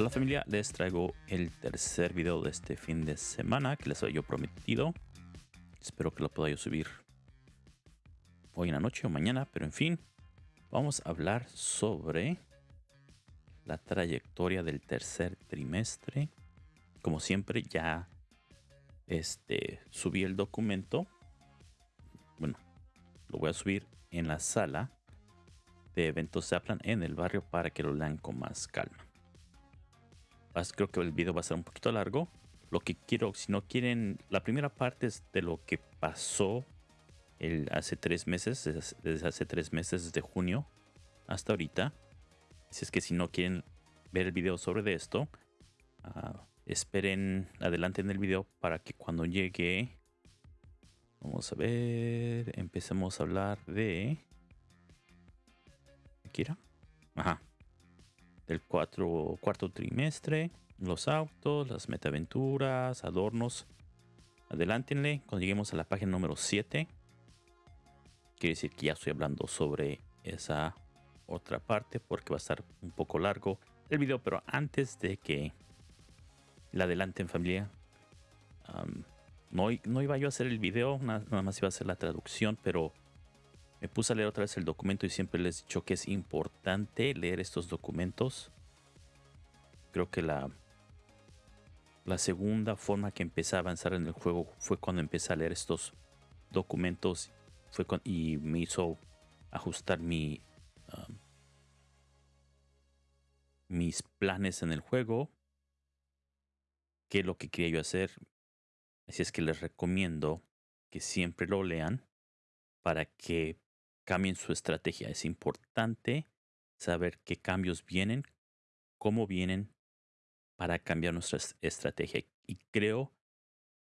Hola familia, les traigo el tercer video de este fin de semana que les había prometido. Espero que lo pueda yo subir hoy en la noche o mañana, pero en fin, vamos a hablar sobre la trayectoria del tercer trimestre. Como siempre, ya este, subí el documento. Bueno, lo voy a subir en la sala de eventos Zaplan en el barrio para que lo lean con más calma. Creo que el video va a ser un poquito largo. Lo que quiero, si no quieren, la primera parte es de lo que pasó el, hace tres meses, desde hace tres meses, desde junio hasta ahorita. Si es que si no quieren ver el video sobre esto, uh, esperen adelante en el video para que cuando llegue, vamos a ver, empecemos a hablar de... Kira. Ajá. Del cuatro, cuarto trimestre, los autos, las metaventuras, adornos. Adelántenle cuando lleguemos a la página número 7. Quiere decir que ya estoy hablando sobre esa otra parte porque va a estar un poco largo el video, pero antes de que la adelanten familia, no, no, iba yo a hacer el video, nada, más iba a hacer la traducción, pero me puse a leer otra vez el documento y siempre les he dicho que es importante leer estos documentos. Creo que la, la segunda forma que empecé a avanzar en el juego fue cuando empecé a leer estos documentos fue y me hizo ajustar mi mis planes en el juego, qué es lo que quería yo hacer. Así es que les recomiendo que siempre lo lean para que cambien su estrategia. Es importante saber qué cambios vienen, cómo vienen para cambiar nuestra estrategia. Y creo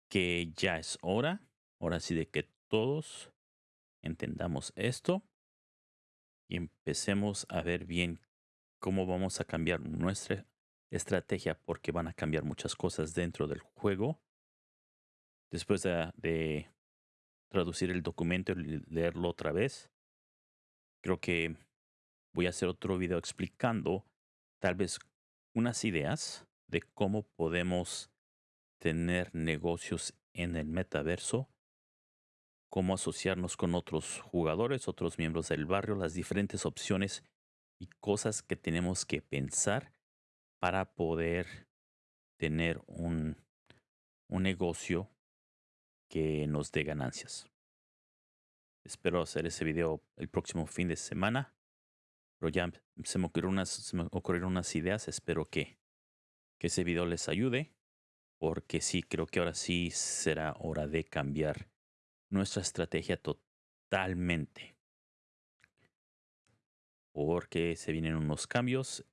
que ya es hora, ahora sí, de que todos entendamos esto y empecemos a ver bien cómo vamos a cambiar nuestra estrategia porque van a cambiar muchas cosas dentro del juego. Después de, traducir el documento y leerlo otra vez, creo que voy a hacer otro video explicando tal vez unas ideas de cómo podemos tener negocios en el metaverso, cómo asociarnos con otros jugadores, otros miembros del barrio, las diferentes opciones y cosas que tenemos que pensar para poder tener un, un negocio que nos dé ganancias. Espero hacer ese video el próximo fin de semana. Pero ya se me ocurrieron unas, ideas. Espero que, que ese video les ayude. Porque sí, creo que ahora sí será hora de cambiar nuestra estrategia totalmente porque se vienen unos cambios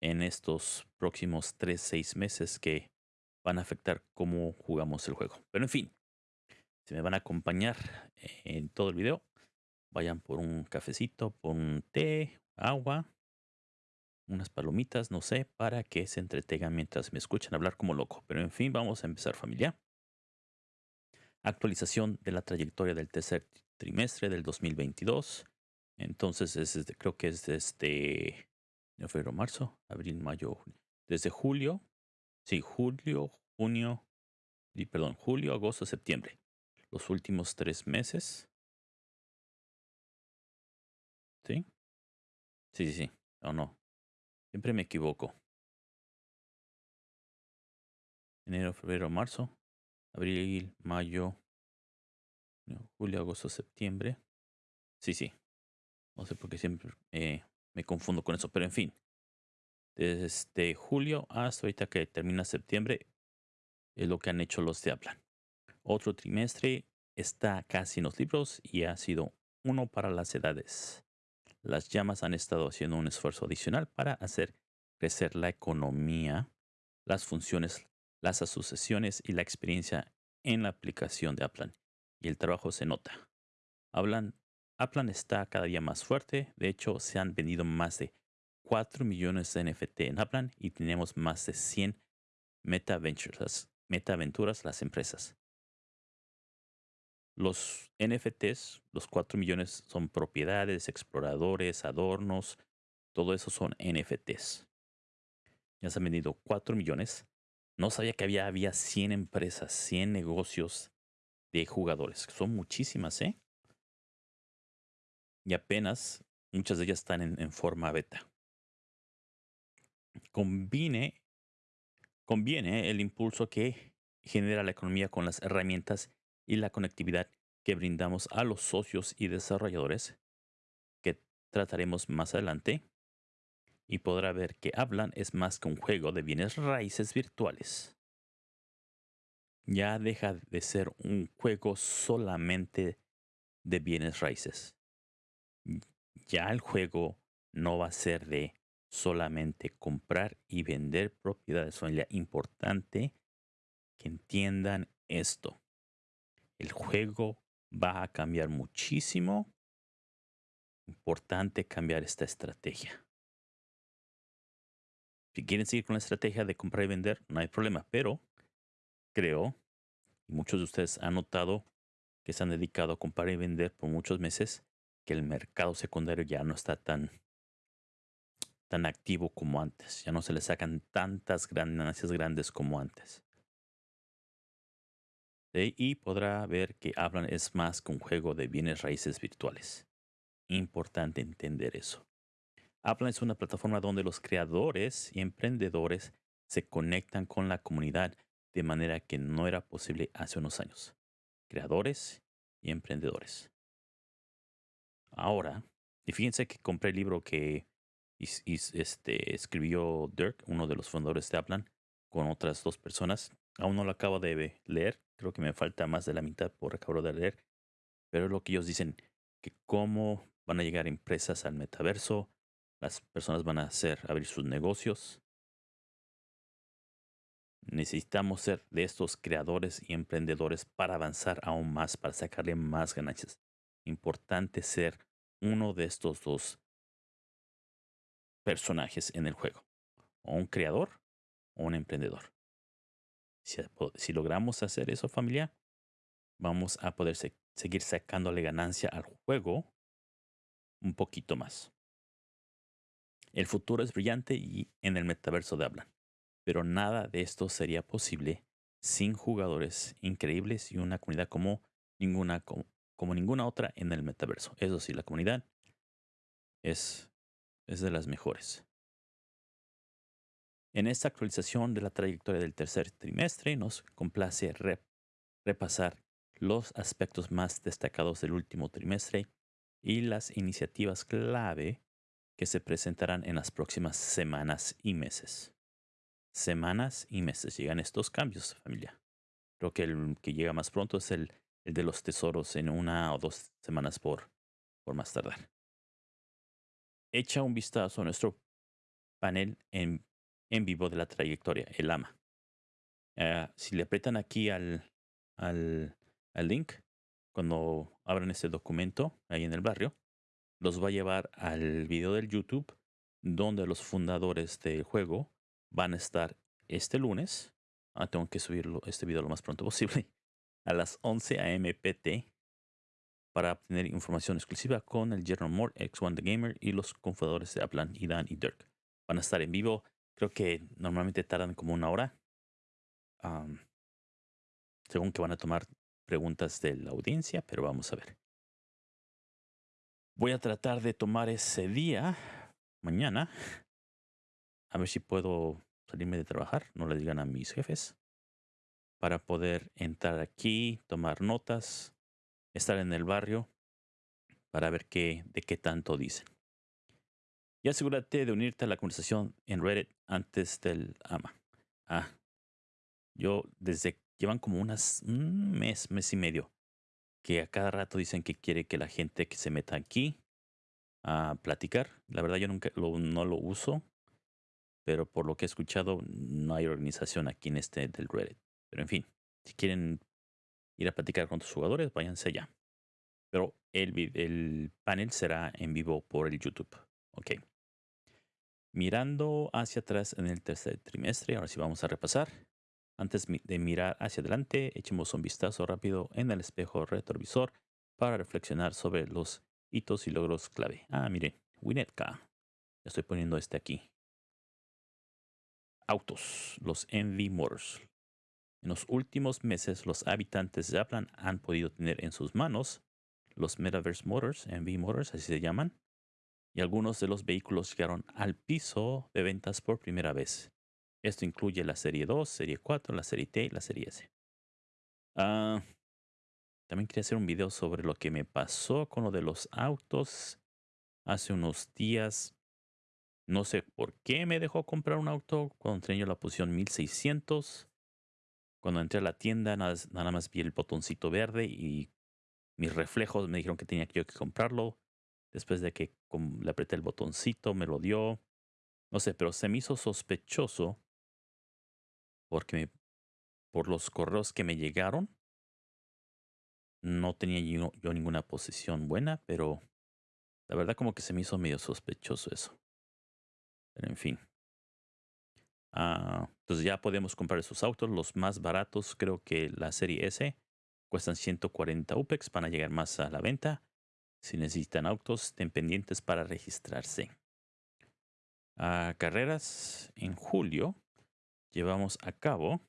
en estos próximos 3-6 meses que van a afectar cómo jugamos el juego. Pero en fin, si me van a acompañar en todo el video, vayan por un cafecito, por un té, agua, unas palomitas, no sé, para que se entretengan mientras me escuchan hablar como loco. Pero en fin, vamos a empezar familia. Actualización de la trayectoria del tercer trimestre del 2022. Entonces, es creo que es desde febrero, marzo, abril, mayo, Desde julio, sí, julio, junio, y perdón, julio, agosto, septiembre. Los últimos tres meses. ¿Sí? Sí, sí, sí. O no. Siempre me equivoco. Enero, febrero, marzo, abril, mayo, julio, agosto, septiembre. Sí, sí. No sé por qué siempre eh, me confundo con eso, pero en fin. Desde julio hasta ahorita que termina septiembre es lo que han hecho los de Aplan. Otro trimestre está casi en los libros y ha sido uno para las edades. Las llamas han estado haciendo un esfuerzo adicional para hacer crecer la economía, las funciones, las asociaciones y la experiencia en la aplicación de Aplan. Y el trabajo se nota. Hablan Aplan está cada día más fuerte. De hecho, se han vendido más de 4 millones de NFT en Aplan y tenemos más de 100 MetaVentures, MetaVenturas, las empresas. Los NFTs, los 4 millones, son propiedades, exploradores, adornos. Todo eso son NFTs. Ya se han vendido 4 millones. No sabía que había, había 100 empresas, 100 negocios de jugadores. Son muchísimas, ¿eh? Y apenas muchas de ellas están en, en forma beta. Combine, conviene el impulso que genera la economía con las herramientas y la conectividad que brindamos a los socios y desarrolladores, que trataremos más adelante, y podrá ver que Hablan es más que un juego de bienes raíces virtuales. Ya deja de ser un juego solamente de bienes raíces. Ya el juego no va a ser de solamente comprar y vender propiedades. Familia, importante que entiendan esto. El juego va a cambiar muchísimo. Importante cambiar esta estrategia. Si quieren seguir con la estrategia de comprar y vender, no hay problema, pero creo, y muchos de ustedes han notado que se han dedicado a comprar y vender por muchos meses, que el mercado secundario ya no está tan, tan activo como antes. Ya no se le sacan tantas ganancias grandes como antes. Y podrá ver que Hablan es más que un juego de bienes raíces virtuales. Importante entender eso. Hablan es una plataforma donde los creadores y emprendedores se conectan con la comunidad de manera que no era posible hace unos años. Creadores y emprendedores. Ahora, y fíjense que compré el libro que este, escribió Dirk, uno de los fundadores de Aplan, con otras dos personas. Aún no lo acabo de leer, creo que me falta más de la mitad por acabar de leer, pero es lo que ellos dicen, que cómo van a llegar empresas al metaverso, las personas van a hacer abrir sus negocios. Necesitamos ser de estos creadores y emprendedores para avanzar aún más, para sacarle más ganancias. Importante ser uno de estos dos personajes en el juego. O un creador o un emprendedor. Si, logramos hacer eso, familia, vamos a poder seguir sacándole ganancia al juego un poquito más. El futuro es brillante y en el metaverso de hablan, pero nada de esto sería posible sin jugadores increíbles y una comunidad como ninguna, como, ninguna otra en el metaverso. Eso sí, la comunidad es, es de las mejores. En esta actualización de la trayectoria del tercer trimestre nos complace repasar los aspectos más destacados del último trimestre y las iniciativas clave que se presentarán en las próximas semanas y meses. Semanas y meses llegan estos cambios, familia. Creo que el que llega más pronto es el, el de los tesoros en una o dos semanas por, por más tardar. Echa un vistazo a nuestro panel en en vivo de la trayectoria, el AMA. Uh, si le apretan aquí al, al, al, link, cuando abran este documento ahí en el barrio, los va a llevar al video del YouTube donde los fundadores del juego van a estar este lunes. Ah, tengo que subirlo, este video lo más pronto posible. A las 11 a.m. PT para obtener información exclusiva con el General Moore, X1 The Gamer y los cofundadores de Aplan, Idan y Dirk. Van a estar en vivo Creo que normalmente tardan como una hora. según que van a tomar preguntas de la audiencia, pero vamos a ver. Voy a tratar de tomar ese día, mañana, a ver si puedo salirme de trabajar, no le digan a mis jefes, para poder entrar aquí, tomar notas, estar en el barrio, para ver qué, de qué tanto dicen. Y asegúrate de unirte a la conversación en Reddit antes del AMA. Ah, yo desde llevan como unas, un mes, mes y medio, que a cada rato dicen que quiere que la gente que se meta aquí a platicar. La verdad yo nunca no lo uso, pero por lo que he escuchado no hay organización aquí en este del Reddit. Pero en fin, si quieren ir a platicar con tus jugadores, váyanse allá. Pero el, el panel será en vivo por el YouTube. Ok. Mirando hacia atrás en el tercer trimestre, ahora sí vamos a repasar. Antes de mirar hacia adelante, echemos un vistazo rápido en el espejo retrovisor para reflexionar sobre los hitos y logros clave. Ah, miren, Winnetka. Estoy poniendo este aquí. autos, los MV Motors. En los últimos meses, los habitantes de Aplan han podido tener en sus manos los Metaverse Motors, MV Motors, así se llaman, y algunos de los vehículos llegaron al piso de ventas por primera vez. Esto incluye la serie 2, serie 4, la serie T y la serie S. Ah, también quería hacer un video sobre lo que me pasó con lo de los autos hace unos días. No sé por qué me dejó comprar un auto cuando tenía la posición 1600. Cuando entré a la tienda, nada, más vi el botoncito verde y mis reflejos me dijeron que tenía yo que comprarlo. Después de que le apreté el botoncito, me lo dio. No sé, pero se me hizo sospechoso porque por los correos que me llegaron, no tenía yo, ninguna posición buena, pero la verdad como que se me hizo medio sospechoso eso. Pero en fin. Ah, entonces ya podemos comprar esos autos. Los más baratos, creo que la serie S, cuestan 140 UPEX. Van a llegar más a la venta. Si necesitan autos, estén pendientes para registrarse. A carreras en julio llevamos a cabo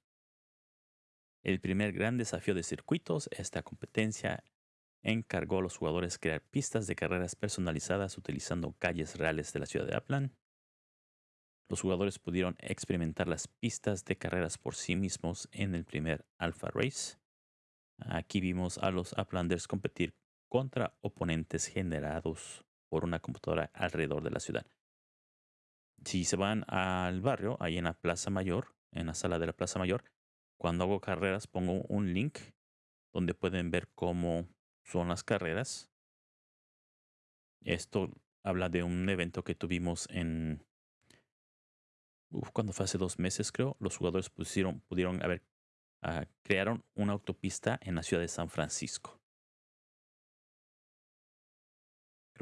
el primer gran desafío de circuitos. Esta competencia encargó a los jugadores crear pistas de carreras personalizadas utilizando calles reales de la ciudad de Aplan. Los jugadores pudieron experimentar las pistas de carreras por sí mismos en el primer Alpha Race. Aquí vimos a los Uplanders competir contra oponentes generados por una computadora alrededor de la ciudad. Si se van al barrio, ahí en la Plaza Mayor, en la sala de la Plaza Mayor, cuando hago carreras pongo un link donde pueden ver cómo son las carreras. Esto habla de un evento que tuvimos en... cuando fue hace dos meses creo, los jugadores pudieron haber... Uh, crearon una autopista en la ciudad de San Francisco.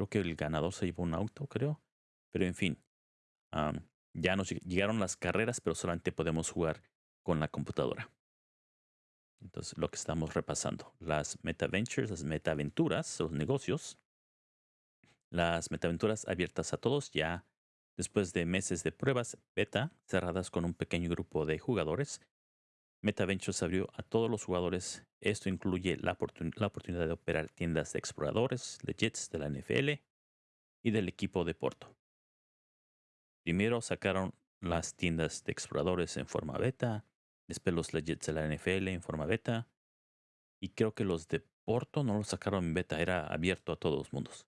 Creo que el ganador se llevó un auto, creo. Pero en fin, ya nos llegaron las carreras, pero solamente podemos jugar con la computadora. Entonces, lo que estamos repasando, las MetaVentures, las metaventuras, los negocios, las metaventuras abiertas a todos ya después de meses de pruebas beta cerradas con un pequeño grupo de jugadores. MetaVentures abrió a todos los jugadores. Esto incluye la, oportunidad de operar tiendas de exploradores, legits de la NFL y del equipo de Porto. Primero sacaron las tiendas de exploradores en forma beta, después los Legends de la NFL en forma beta, y creo que los de Porto no los sacaron en beta, era abierto a todos los mundos.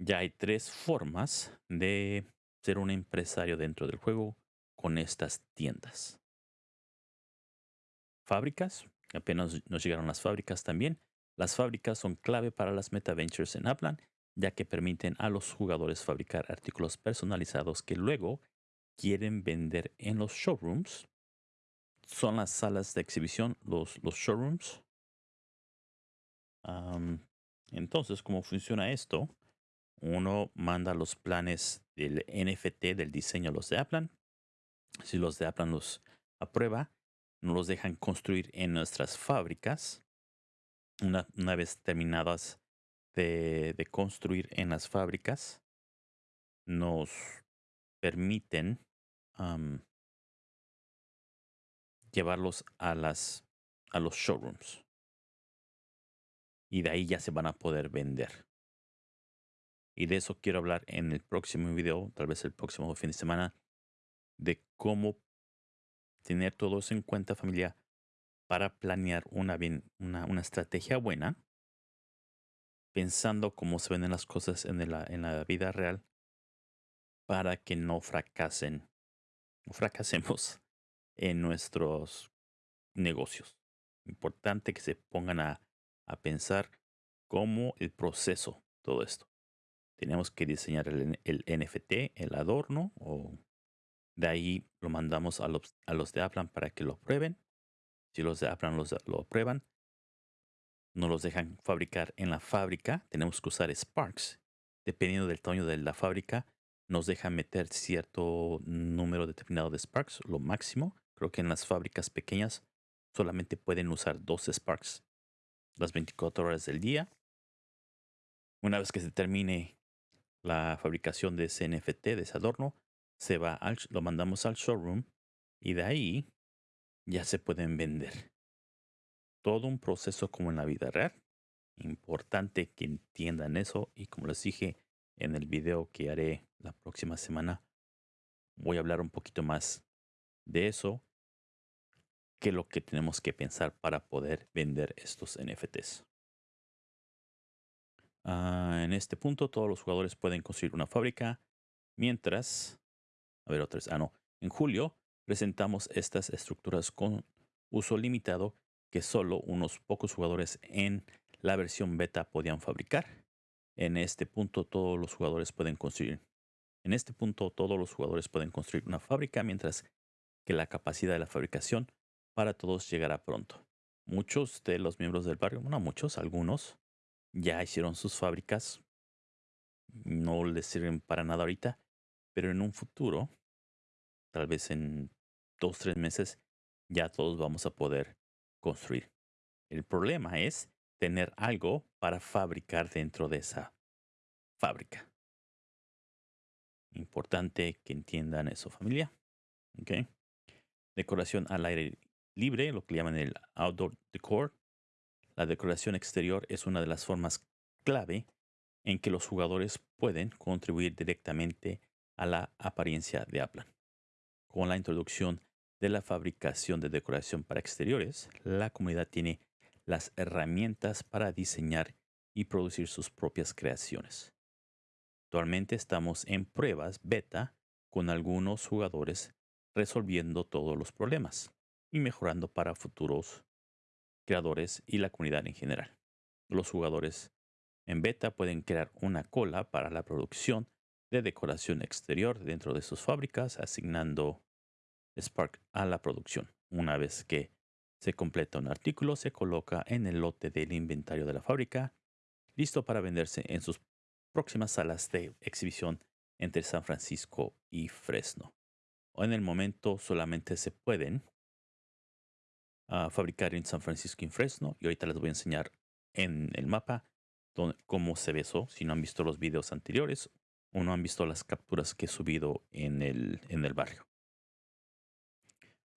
Ya hay tres formas de ser un empresario dentro del juego con estas tiendas. Fábricas, apenas nos llegaron las fábricas también. Las fábricas son clave para las MetaVentures en Upland ya que permiten a los jugadores fabricar artículos personalizados que luego quieren vender en los showrooms. Son las salas de exhibición, los, los showrooms. entonces, ¿cómo funciona esto? Uno manda los planes del NFT del diseño a los de Aplan. Si los de Aplan los aprueba, nos los dejan construir en nuestras fábricas. Una, una vez terminadas de, construir en las fábricas nos permiten llevarlos a las a los showrooms y de ahí ya se van a poder vender y de eso quiero hablar en el próximo video tal vez el próximo fin de semana de cómo tener todo eso en cuenta familia para planear una, bien, una, una estrategia buena pensando cómo se ven las cosas en la, en la vida real para que no fracasen, no fracasemos en nuestros negocios. Importante que se pongan a, a pensar cómo el proceso, todo esto. Tenemos que diseñar el, el, NFT, el adorno, o de ahí lo mandamos a los, a los de Aplan para que lo prueben. Si los de Aplan los, lo aprueban, no los dejan fabricar en la fábrica, tenemos que usar Sparks. Dependiendo del tamaño de la fábrica, nos dejan meter cierto número determinado de Sparks, lo máximo. Creo que en las fábricas pequeñas solamente pueden usar dos Sparks las 24 horas del día. Una vez que se termine la fabricación de ese NFT, de ese adorno, se va al, lo mandamos al showroom y de ahí ya se pueden vender. Todo un proceso como en la vida real. Importante que entiendan eso y como les dije en el video que haré la próxima semana, voy a hablar un poquito más de eso que lo que tenemos que pensar para poder vender estos NFTs. Ah, en este punto todos los jugadores pueden construir una fábrica, mientras, a ver otra ah no, en julio presentamos estas estructuras con uso limitado que solo unos pocos jugadores en la versión beta podían fabricar. En este punto todos los jugadores pueden construir. En este punto todos los jugadores pueden construir una fábrica mientras que la capacidad de la fabricación para todos llegará pronto. Muchos de los miembros del barrio, no muchos, algunos, ya hicieron sus fábricas. No les sirven para nada ahorita, pero en un futuro, tal vez en dos, tres meses, ya todos vamos a poder construir. El problema es tener algo para fabricar dentro de esa fábrica. Importante que entiendan eso, familia. Okay. Decoración al aire libre, lo que llaman el outdoor decor. La decoración exterior es una de las formas clave en que los jugadores pueden contribuir directamente a la apariencia de Aplan. Con la introducción de la fabricación de decoración para exteriores, la comunidad tiene las herramientas para diseñar y producir sus propias creaciones. Actualmente estamos en pruebas beta con algunos jugadores resolviendo todos los problemas y mejorando para futuros creadores y la comunidad en general. Los jugadores en beta pueden crear una cola para la producción de decoración exterior dentro de sus fábricas, asignando Spark a la producción. Una vez que se completa un artículo, se coloca en el lote del inventario de la fábrica, listo para venderse en sus próximas salas de exhibición entre San Francisco y Fresno. En el momento solamente se pueden ah, fabricar en San Francisco y Fresno. Y ahorita les voy a enseñar en el mapa cómo se ve eso. Si no han visto los videos anteriores no han visto las capturas que he subido en el, en el barrio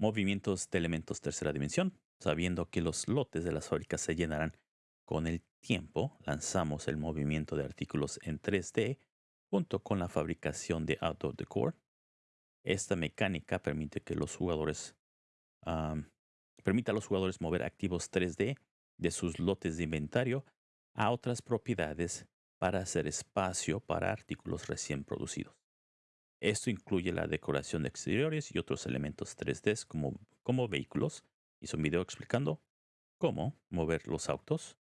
movimientos de elementos tercera dimensión. Sabiendo que los lotes de las fábricas se llenarán con el tiempo, lanzamos el movimiento de artículos en 3D junto con la fabricación de Outdoor Decor. Esta mecánica permite que los jugadores permita a los jugadores mover activos 3D de sus lotes de inventario a otras propiedades para hacer espacio para artículos recién producidos. Esto incluye la decoración de exteriores y otros elementos 3D como, como vehículos. Hice un video explicando cómo mover los autos.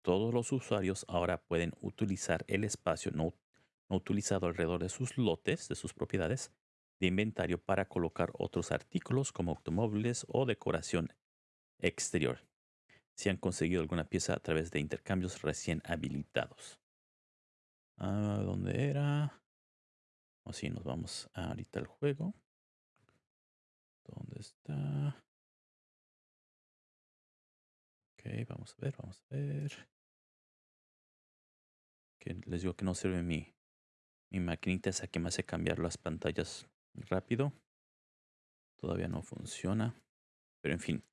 Todos los usuarios ahora pueden utilizar el espacio no, no utilizado alrededor de sus lotes, de sus propiedades de inventario para colocar otros artículos como automóviles o decoración exterior si han conseguido alguna pieza a través de intercambios recién habilitados. Ah, ¿Dónde era? Así nos vamos ahorita al juego. ¿Dónde está? Ok, vamos a ver, vamos a ver. Que les digo que no sirve mi, mi maquinita esa que me hace cambiar las pantallas rápido. Todavía no funciona. Pero en fin,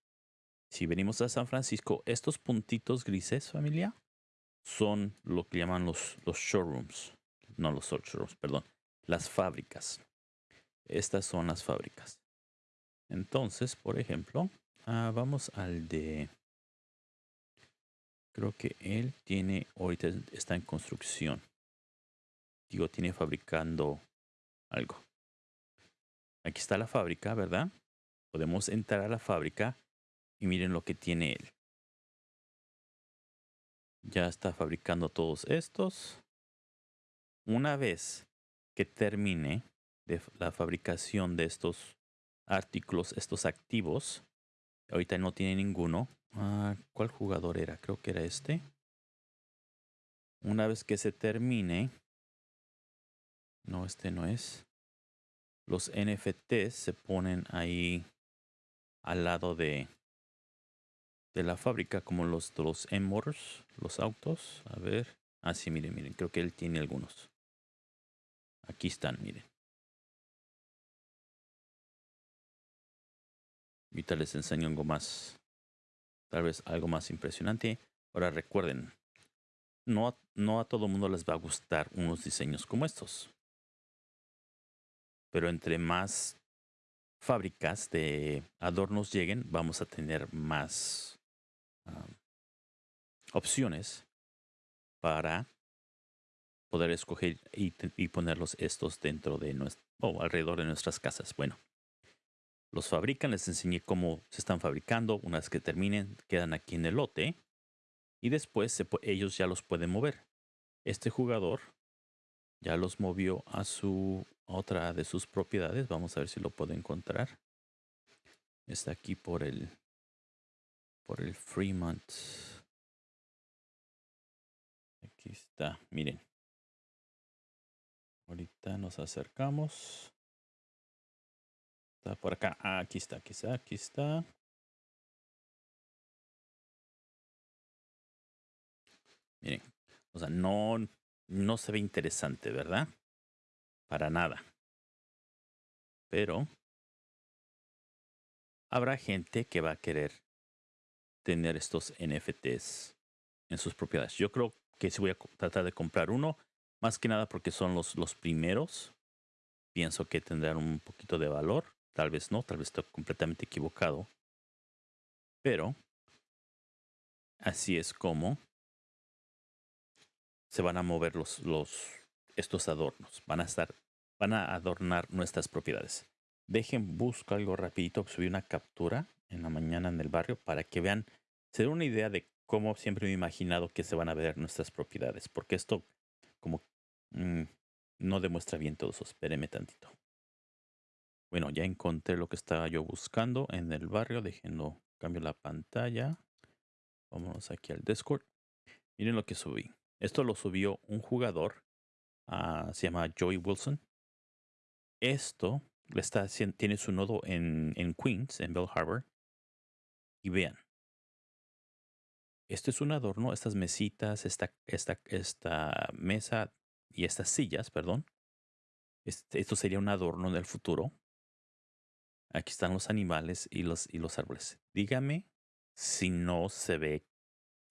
si venimos a San Francisco, estos puntitos grises, familia, son lo que llaman los, los showrooms. No los showrooms, perdón las fábricas. Estas son las fábricas. Entonces, por ejemplo, ah, vamos al de... Creo que él tiene, ahorita está en construcción. Digo, tiene fabricando algo. Aquí está la fábrica, ¿verdad? Podemos entrar a la fábrica y miren lo que tiene él. Ya está fabricando todos estos. Una vez que termine la fabricación de estos artículos, estos activos. Ahorita no tiene ninguno. Ah, ¿Cuál jugador era? Creo que era este. Una vez que se termine. No, este no es. Los NFTs se ponen ahí al lado de, de la fábrica, como los de los M-Motors, los autos. A ver. Ah, sí, miren, miren. Creo que él tiene algunos. Aquí están, miren. Ahorita les enseño algo más, tal vez algo más impresionante. Ahora recuerden, no, no a todo mundo les va a gustar unos diseños como estos. Pero entre más fábricas de adornos lleguen, vamos a tener más opciones para poder escoger y, ponerlos estos dentro de nuestro, o alrededor de nuestras casas. Bueno, los fabrican, les enseñé cómo se están fabricando. Una vez que terminen, quedan aquí en el lote y después ellos ya los pueden mover. Este jugador ya los movió a su otra de sus propiedades. Vamos a ver si lo puedo encontrar. Está aquí por el por el Fremont. Aquí está, miren. Ahorita nos acercamos. Está por acá. Ah, aquí está, aquí está, aquí está. Miren, o sea, no, no se ve interesante, ¿verdad? Para nada. Pero habrá gente que va a querer tener estos NFTs en sus propiedades. Yo creo que sí voy a tratar de comprar uno, más que nada porque son los, los primeros. Pienso que tendrán un poquito de valor. Tal vez no, tal vez estoy completamente equivocado. Pero así es como se van a mover los, los, estos adornos. Van a estar, van a adornar nuestras propiedades. Dejen, busco algo rapidito. Subí una captura en la mañana en el barrio para que vean, se den una idea de cómo siempre me he imaginado que se van a ver nuestras propiedades. Porque esto como mm, no demuestra bien todo eso. Espéreme tantito. Bueno, ya encontré lo que estaba yo buscando en el barrio. Déjenlo, cambio la pantalla. Vámonos aquí al Discord. Miren lo que subí. Esto lo subió un jugador. ah, se llama Joey Wilson. Esto está, tiene su nodo en, en Queens, en Bell Harbor. Y vean. Esto es un adorno. Estas mesitas, esta, esta, esta mesa y estas sillas, perdón. Este- esto sería un adorno del futuro. Aquí están los animales y los, y los árboles. Dígame si no se ve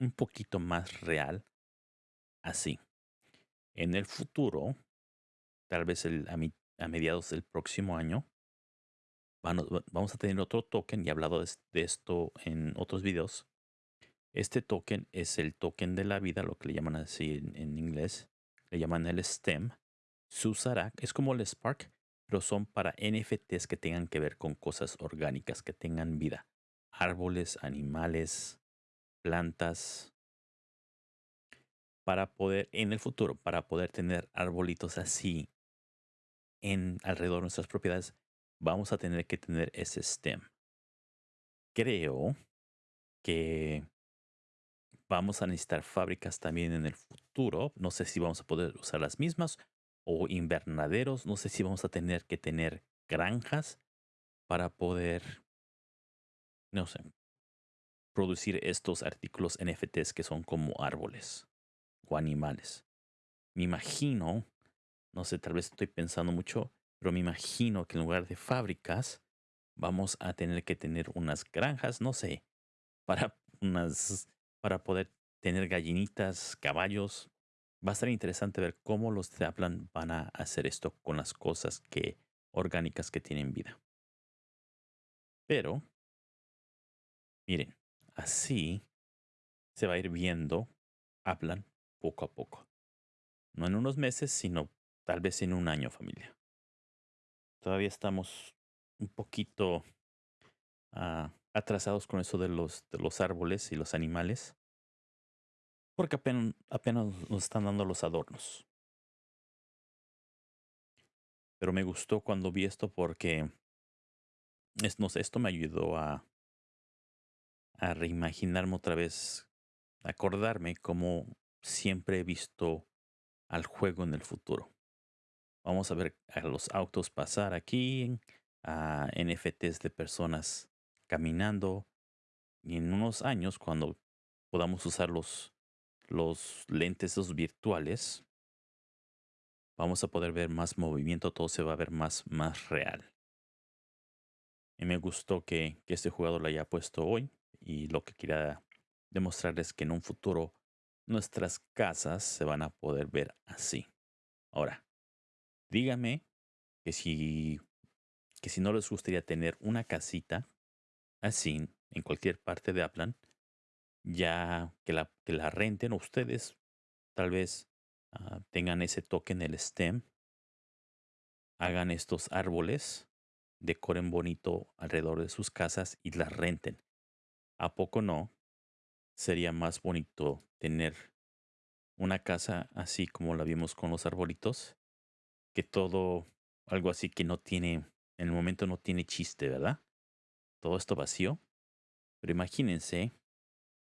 un poquito más real así. En el futuro, tal vez el- a, mi- a mediados del próximo año, vamos a tener otro token, y he hablado de esto en otros videos. Este token es el token de la vida, lo que le llaman así en, en inglés. Le llaman el STEM. Se usará, es como el Spark, pero son para NFTs que tengan que ver con cosas orgánicas, que tengan vida. Árboles, animales, plantas. Para poder, en el futuro, para poder tener arbolitos así en alrededor de nuestras propiedades, vamos a tener que tener ese STEM. Creo que vamos a necesitar fábricas también en el futuro. No sé si vamos a poder usar las mismas o invernaderos. No sé si vamos a tener que tener granjas para poder, no sé, producir estos artículos NFTs que son como árboles o animales. Me imagino, no sé, tal vez estoy pensando mucho, pero me imagino que en lugar de fábricas vamos a tener que tener unas granjas, no sé, para unas para poder tener gallinitas, caballos. Va a estar interesante ver cómo los Zaplan van a hacer esto con las cosas que orgánicas que tienen vida. Pero miren, así se va a ir viendo Aplan poco a poco. No en unos meses, sino tal vez en un año, familia. Todavía estamos un poquito ah, atrasados con eso de los, de los árboles y los animales. Porque apenas, apenas nos están dando los adornos. Pero me gustó cuando vi esto porque es, no sé, esto me ayudó a, a reimaginarme otra vez, acordarme cómo siempre he visto al juego en el futuro. Vamos a ver a los autos pasar aquí, a NFTs de personas caminando. Y en unos años, cuando podamos usar los, los lentes esos virtuales, vamos a poder ver más movimiento, todo se va a ver más, más real. Y me gustó que, que este jugador lo haya puesto hoy. Y lo que quería demostrar es que en un futuro nuestras casas se van a poder ver así. Ahora, dígame que si, que si no les gustaría tener una casita así en cualquier parte de Aplan, ya que la, que la renten ustedes, tal vez ah, tengan ese toque en el stem, hagan estos árboles, decoren bonito alrededor de sus casas y las renten. ¿A poco no? Sería más bonito tener una casa así como la vimos con los arbolitos, que todo algo así que no tiene, en el momento no tiene chiste, ¿verdad? Todo esto vacío. Pero imagínense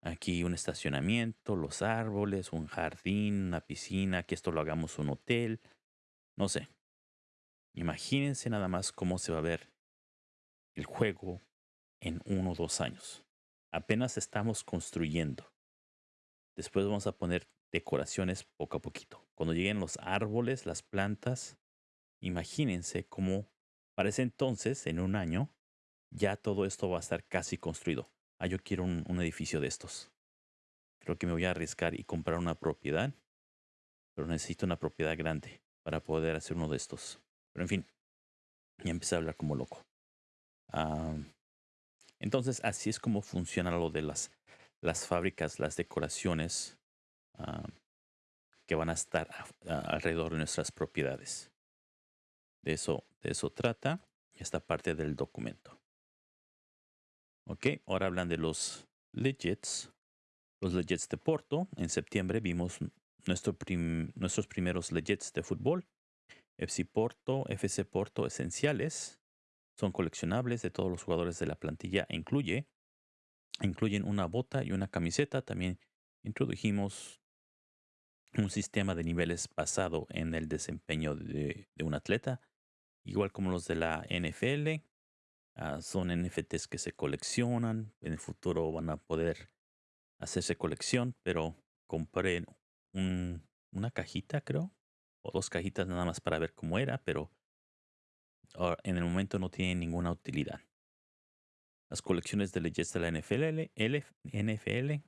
aquí un estacionamiento, los árboles, un jardín, una piscina, que esto lo hagamos un hotel, no sé. Imagínense nada más cómo se va a ver el juego en uno o dos años. Apenas estamos construyendo. Después vamos a poner decoraciones poco a poquito. Cuando lleguen los árboles, las plantas, imagínense cómo para ese entonces, en un año, ya todo esto va a estar casi construido. Ah, yo quiero un, edificio de estos. Creo que me voy a arriesgar y comprar una propiedad, pero necesito una propiedad grande para poder hacer uno de estos. Pero en fin, ya empecé a hablar como loco. Ah, entonces, así es como funciona lo de las, las fábricas, las decoraciones ah, que van a estar alrededor de nuestras propiedades. De eso, de eso trata esta parte del documento. Ok, ahora hablan de los legits. Los legits de Porto. En septiembre vimos nuestro nuestros primeros legits de fútbol. FC Porto, FC Porto esenciales. Son coleccionables de todos los jugadores de la plantilla incluye, incluyen una bota y una camiseta. También introdujimos un sistema de niveles basado en el desempeño de, un atleta, igual como los de la NFL. Ah, son NFTs que se coleccionan. En el futuro van a poder hacerse colección, pero compré una cajita, creo, o dos cajitas nada más para ver cómo era, pero en el momento no tiene ninguna utilidad. Las colecciones de leyes de la NFL, NFL,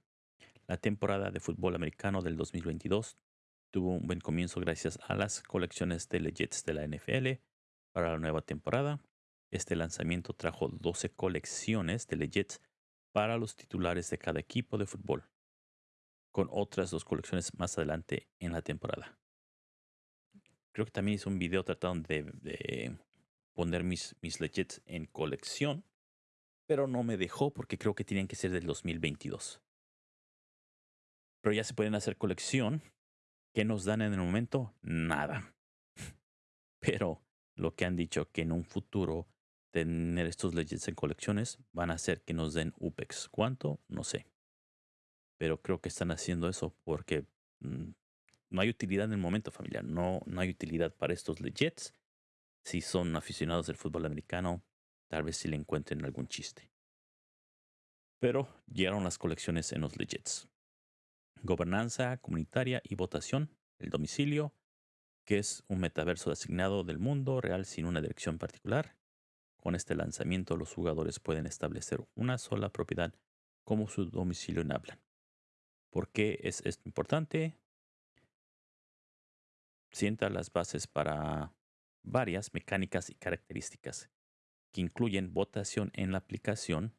la temporada de fútbol americano del 2022 tuvo un buen comienzo gracias a las colecciones de Legends de la NFL para la nueva temporada. Este lanzamiento trajo 12 colecciones de Legends para los titulares de cada equipo de fútbol, con otras dos colecciones más adelante en la temporada. Creo que también hice un video tratando de poner mis, mis legits en colección, pero no me dejó porque creo que tienen que ser del 2022. Pero ya se pueden hacer colección. ¿Qué nos dan en el momento? Nada. Pero lo que han dicho que en un futuro tener estos legits en colecciones van a hacer que nos den UPEX. ¿Cuánto? No sé. Pero creo que están haciendo eso porque mm, no hay utilidad en el momento familiar. No, no hay utilidad para estos legits si son aficionados del fútbol americano, tal vez si le encuentren algún chiste. Pero llegaron las colecciones en los legits. Gobernanza comunitaria y votación, el domicilio, que es un metaverso asignado del mundo real sin una dirección particular. Con este lanzamiento los jugadores pueden establecer una sola propiedad como su domicilio en Hablan. ¿Por qué es esto importante? Sienta las bases para varias mecánicas y características que incluyen votación en la aplicación,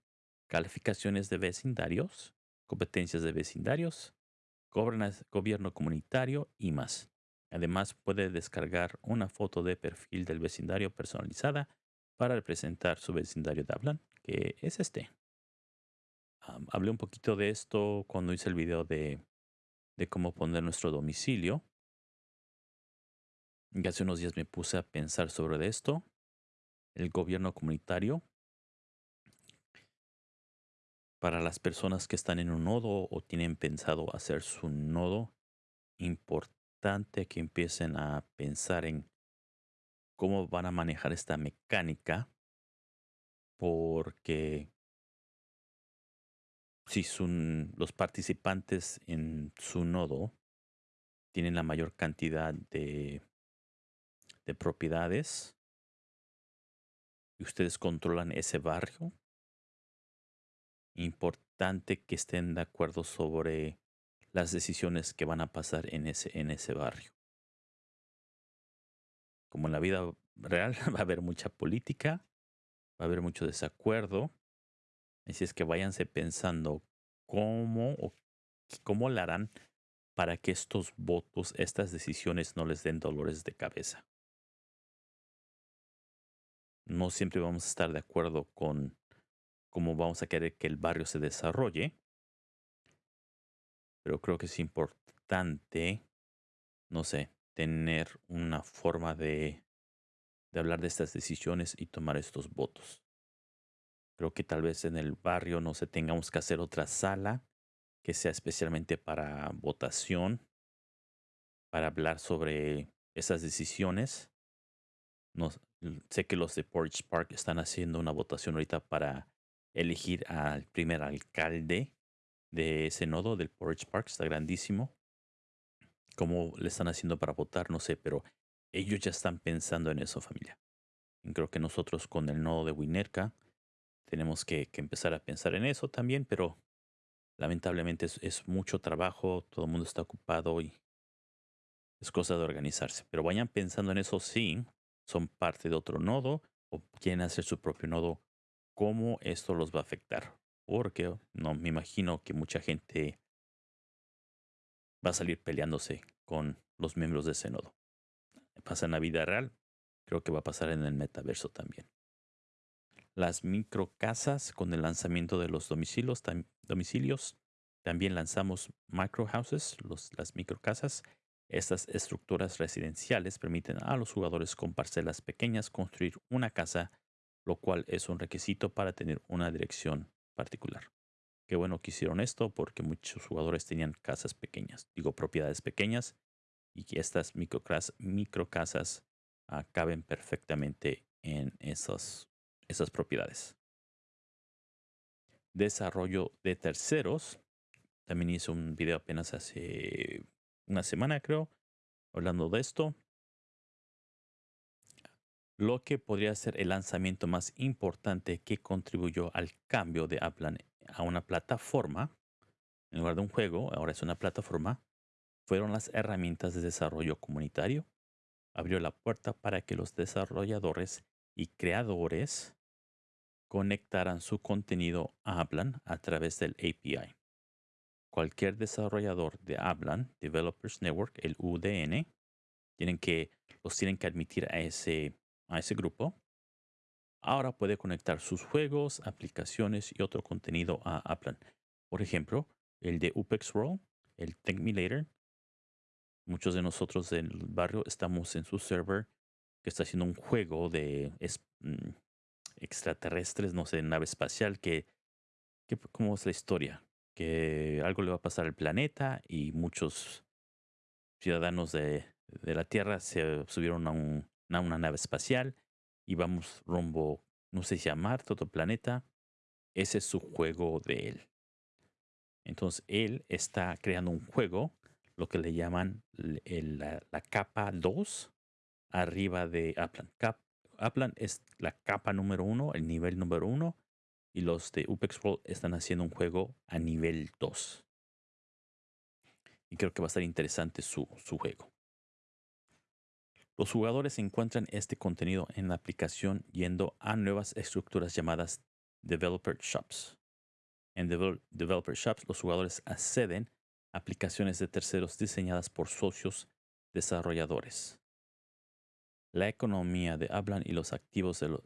calificaciones de vecindarios, competencias de vecindarios, gobierno comunitario y más. Además, puede descargar una foto de perfil del vecindario personalizada para representar su vecindario de Hablan, que es este. hablé un poquito de esto cuando hice el video de, de cómo poner nuestro domicilio y hace unos días me puse a pensar sobre esto. El gobierno comunitario para las personas que están en un nodo o tienen pensado hacer su nodo, importante que empiecen a pensar en cómo van a manejar esta mecánica, porque si son los participantes en su nodo tienen la mayor cantidad de de propiedades y ustedes controlan ese barrio, importante que estén de acuerdo sobre las decisiones que van a pasar en ese barrio. Como en la vida real va a haber mucha política, va a haber mucho desacuerdo, así es que váyanse pensando cómo o cómo la harán para que estos votos, estas decisiones no les den dolores de cabeza. No siempre vamos a estar de acuerdo con cómo vamos a querer que el barrio se desarrolle, pero creo que es importante, no sé, tener una forma de, de hablar de estas decisiones y tomar estos votos. Creo que tal vez en el barrio no se tengamos que hacer otra sala que sea especialmente para votación, para hablar sobre esas decisiones. No, sé que los de Porch Park están haciendo una votación ahorita para elegir al primer alcalde de ese nodo del Porch Park. Está grandísimo. ¿Cómo le están haciendo para votar? No sé, pero ellos ya están pensando en eso, familia. Y creo que nosotros con el nodo de Winerka tenemos que, que empezar a pensar en eso también, pero lamentablemente es, mucho trabajo, todo el mundo está ocupado y es cosa de organizarse. Pero vayan pensando en eso si son parte de otro nodo o quieren hacer su propio nodo, cómo esto los va a afectar. Porque no me imagino que mucha gente va a salir peleándose con los miembros de ese nodo. Pasa en la vida real, creo que va a pasar en el metaverso también las microcasas con el lanzamiento de los domicilios. También lanzamos microhouses, las microcasas. Estas estructuras residenciales permiten a los jugadores con parcelas pequeñas construir una casa, lo cual es un requisito para tener una dirección particular. Qué bueno que hicieron esto porque muchos jugadores tenían casas pequeñas, digo propiedades pequeñas, y que estas microcasas, microcasas ah, caben perfectamente en esos esas propiedades. Desarrollo de terceros. También hice un video apenas hace una semana, creo, hablando de esto. Lo que podría ser el lanzamiento más importante que contribuyó al cambio de Aplan a una plataforma, en lugar de un juego, ahora es una plataforma, fueron las herramientas de desarrollo comunitario. Abrió la puerta para que los desarrolladores y creadores conectarán su contenido a Aplan a través del API. Cualquier desarrollador de Aplan, Developers Network, el UDN, tienen que, los tienen que admitir a ese, a ese grupo. Ahora puede conectar sus juegos, aplicaciones y otro contenido a Aplan. Por ejemplo, el de UPEX World, el Techmilator. Muchos de nosotros del barrio estamos en su server que está haciendo un juego de mm, extraterrestres, no sé, nave espacial, que, ¿cómo es la historia? Que algo le va a pasar al planeta y muchos ciudadanos de, la Tierra se subieron a, una nave espacial y vamos rumbo, no sé si a Marte, planeta. Ese es su juego de él. Entonces él está creando un juego, lo que le llaman la, la, capa 2 arriba de Aplan. Cap, Aplan es la capa número uno, el nivel número uno, y los de UPEX World están haciendo un juego a nivel 2. Y creo que va a estar interesante su, su juego. Los jugadores encuentran este contenido en la aplicación yendo a nuevas estructuras llamadas Developer Shops. En Developer Shops los jugadores acceden a aplicaciones de terceros diseñadas por socios desarrolladores la economía de Hablan y los activos de, los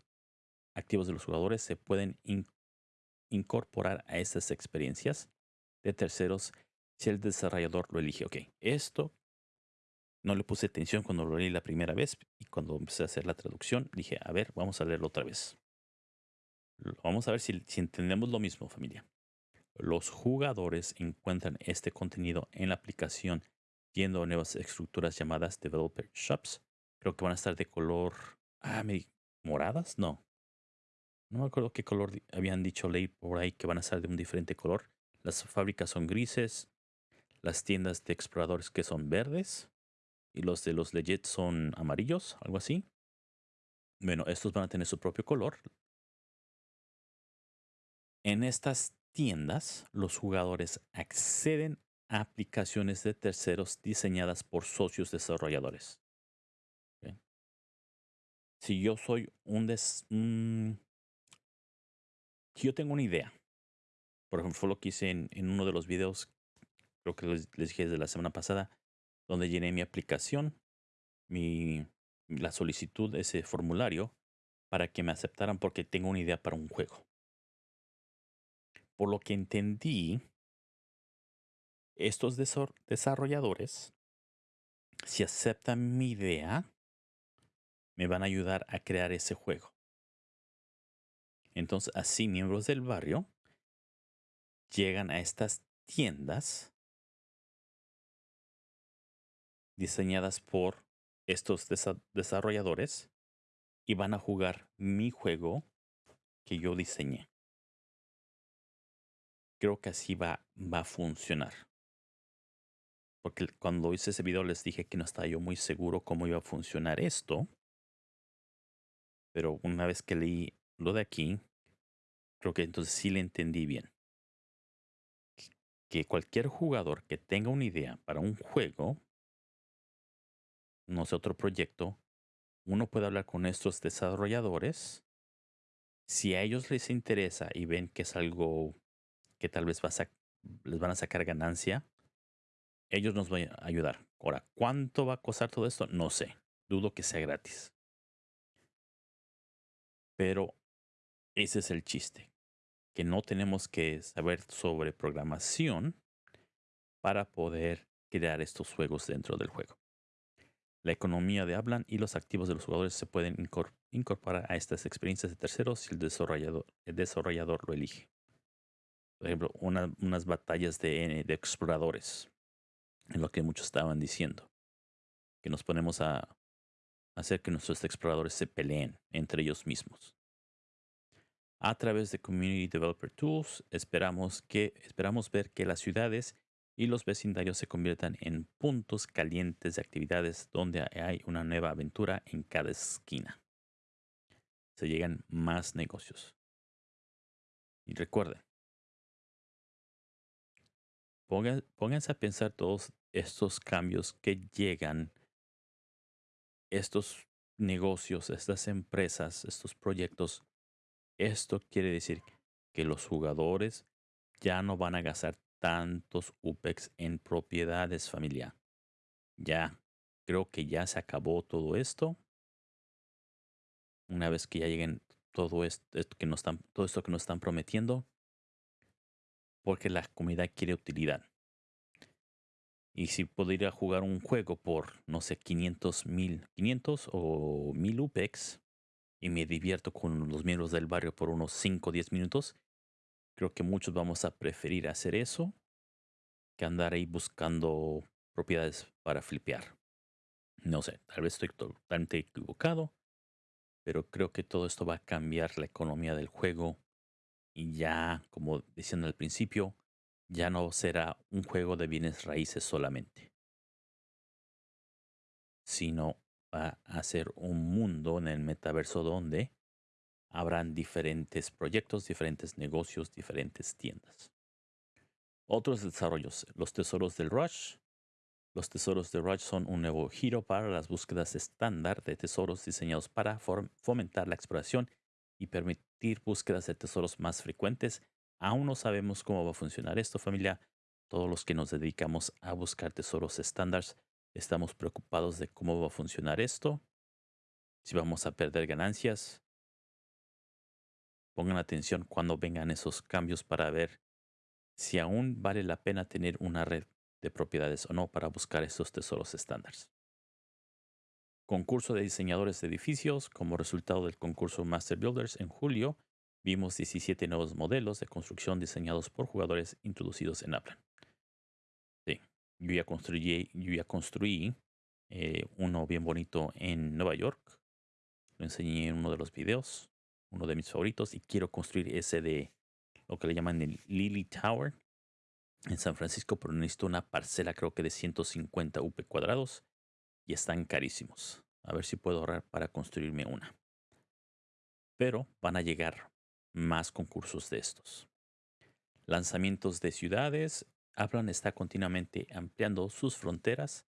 activos de los jugadores se pueden incorporar a estas experiencias de terceros si el desarrollador lo elige. Ok, esto no le puse atención cuando lo leí la primera vez y cuando empecé a hacer la traducción dije, a ver, vamos a leerlo otra vez. Vamos a ver si, entendemos lo mismo, familia. Los jugadores encuentran este contenido en la aplicación yendo a nuevas estructuras llamadas Developer Shops Creo que van a estar de color. Ah, moradas, no. No me acuerdo qué color habían dicho ley por ahí que van a estar de un diferente color. Las fábricas son grises. Las tiendas de exploradores que son verdes. Y los de los legit son amarillos, algo así. Bueno, estos van a tener su propio color. En estas tiendas, los jugadores acceden a aplicaciones de terceros diseñadas por socios desarrolladores. Si yo soy un, des, si yo tengo una idea, por ejemplo, lo que hice en, en uno de los videos, creo que les, les, dije desde la semana pasada, donde llené mi aplicación, mi, la solicitud, ese formulario, para que me aceptaran porque tengo una idea para un juego. Por lo que entendí, estos desarrolladores, si aceptan mi idea, me van a ayudar a crear ese juego. Entonces, así miembros del barrio llegan a estas tiendas diseñadas por estos desarrolladores y van a jugar mi juego que yo diseñé. Creo que así va, va a funcionar. Porque cuando hice ese video les dije que no estaba yo muy seguro cómo iba a funcionar esto. Pero una vez que leí lo de aquí, creo que entonces sí le entendí bien. Que cualquier jugador que tenga una idea para un juego, no sé, otro proyecto, uno puede hablar con estos desarrolladores. Si a ellos les interesa y ven que es algo que tal vez les van a sacar ganancia, ellos nos van a ayudar. Ahora, ¿cuánto va a costar todo esto? No sé. Dudo que sea gratis. Pero ese es el chiste, que no tenemos que saber sobre programación para poder crear estos juegos dentro del juego. La economía de Hablan y los activos de los jugadores se pueden incorporar a estas experiencias de terceros si el desarrollador, el desarrollador lo elige. Por ejemplo, unas batallas de, de exploradores, en lo que muchos estaban diciendo, que nos ponemos a hacer que nuestros exploradores se peleen entre ellos mismos. A través de Community Developer Tools esperamos, que, esperamos ver que las ciudades y los vecindarios se conviertan en puntos calientes de actividades donde hay una nueva aventura en cada esquina. Se llegan más negocios. Y recuerden, pónganse a pensar todos estos cambios que llegan, estos negocios, estas empresas, estos proyectos esto quiere decir que los jugadores ya no van a gastar tantos UPEX en propiedades familiares. Ya, creo que ya se acabó todo esto. Una vez que ya lleguen todo esto, que nos están, todo esto que nos están prometiendo, porque la comunidad quiere utilidad. Y si podría jugar un juego por, no sé, 500 mil, 500 o 1000 UPEX, y me divierto con los miembros del barrio por unos 5 o 10 minutos, creo que muchos vamos a preferir hacer eso que andar ahí buscando propiedades para flipear. No sé, tal vez estoy totalmente equivocado, pero creo que todo esto va a cambiar la economía del juego y ya, como diciendo al principio, ya no será un juego de bienes raíces solamente, sino va a ser un mundo en el metaverso donde habrán diferentes proyectos, diferentes negocios, diferentes tiendas. Otros desarrollos, los tesoros del Rush. Los tesoros de Rush son un nuevo giro para las búsquedas estándar de tesoros diseñados para fomentar la exploración y permitir búsquedas de tesoros más frecuentes. Aún no sabemos cómo va a funcionar esto, familia. Todos los que nos dedicamos a buscar tesoros estándares Estamos preocupados de cómo va a funcionar esto, si vamos a perder ganancias. Pongan atención cuando vengan esos cambios para ver si aún vale la pena tener una red de propiedades o no para buscar esos tesoros estándares. Concurso de diseñadores de edificios. Como resultado del concurso Master Builders en julio, vimos 17 nuevos modelos de construcción diseñados por jugadores introducidos en Aplan. Sí, yo ya construí, yo ya construí eh, uno bien bonito en Nueva York. Lo enseñé en uno de los videos, uno de mis favoritos, y quiero construir ese de lo que le llaman el Lily Tower en San Francisco, pero necesito una parcela creo que de 150 UP cuadrados y están carísimos. A ver si puedo ahorrar para construirme una. pero van a llegar más concursos de estos. Lanzamientos de ciudades. Aplan está continuamente ampliando sus fronteras.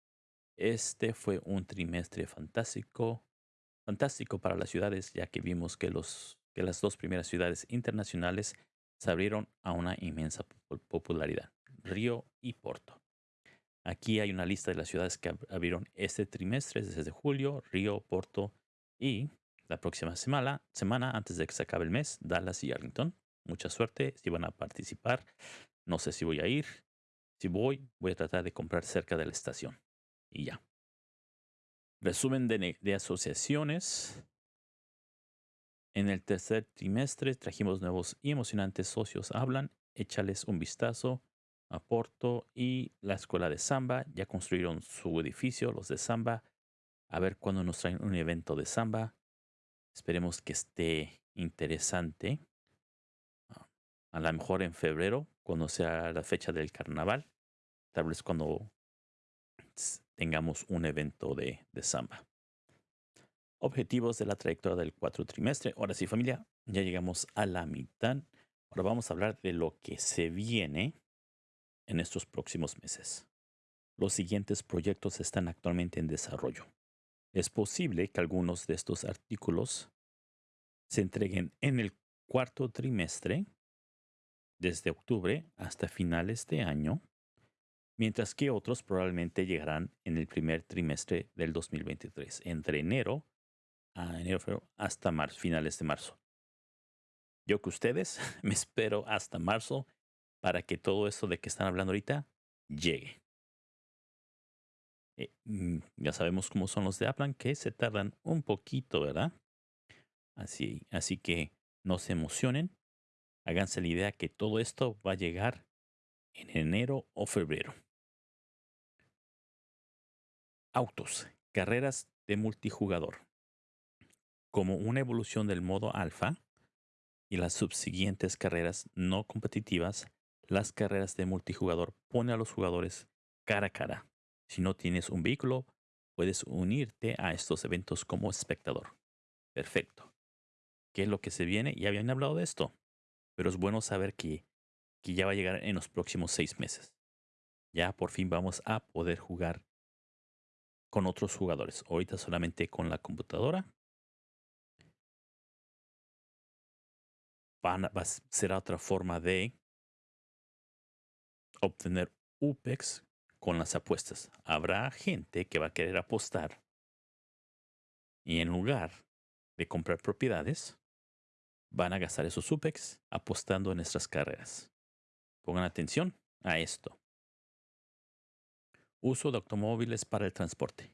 Este fue un trimestre fantástico, fantástico para las ciudades, ya que vimos que, los, que las dos primeras ciudades internacionales se abrieron a una inmensa popularidad, Río y Porto. Aquí hay una lista de las ciudades que abrieron este trimestre desde julio, Río, Porto y la próxima semana, semana antes de que se acabe el mes, Dallas y Arlington. Mucha suerte si van a participar. No sé si voy a ir. Si voy, voy a tratar de comprar cerca de la estación. Y ya. Resumen de, asociaciones. En el tercer trimestre trajimos nuevos y emocionantes socios. Hablan, échales un vistazo a Porto y la escuela de samba. Ya construyeron su edificio, los de samba. A ver cuándo nos traen un evento de samba. Esperemos que esté interesante. Ah, a lo mejor en febrero, cuando sea la fecha del carnaval. Tal vez cuando tengamos un evento de, samba. Objetivos de la trayectoria del cuatro trimestre. Ahora sí, familia, ya llegamos a la mitad. Ahora vamos a hablar de lo que se viene en estos próximos meses. Los siguientes proyectos están actualmente en desarrollo. Es posible que algunos de estos artículos se entreguen en el cuarto trimestre, desde octubre hasta finales de año, mientras que otros probablemente llegarán en el primer trimestre del 2023, entre enero a enero hasta marzo, finales de marzo. Yo que ustedes me espero hasta marzo para que todo esto de que están hablando ahorita llegue. Eh, mm, ya sabemos cómo son los de Aplan, que se tardan un poquito, ¿verdad? Así, así que no se emocionen. Háganse la idea que todo esto va a llegar en enero o febrero. Autos, carreras de multijugador. Como una evolución del modo alfa y las subsiguientes carreras no competitivas, las carreras de multijugador pone a los jugadores cara a cara. Si no tienes un vehículo, puedes unirte a estos eventos como espectador. Perfecto. ¿Qué es lo que se viene? Ya habían hablado de esto, pero es bueno saber que, que ya va a llegar en los próximos seis meses. Ya por fin vamos a poder jugar con otros jugadores. Ahorita solamente con la computadora. Van, va, será otra forma de obtener UPEX con las apuestas. Habrá gente que va a querer apostar y en lugar de comprar propiedades, van a gastar esos UPEX apostando en nuestras carreras. Pongan atención a esto. Uso de automóviles para el transporte.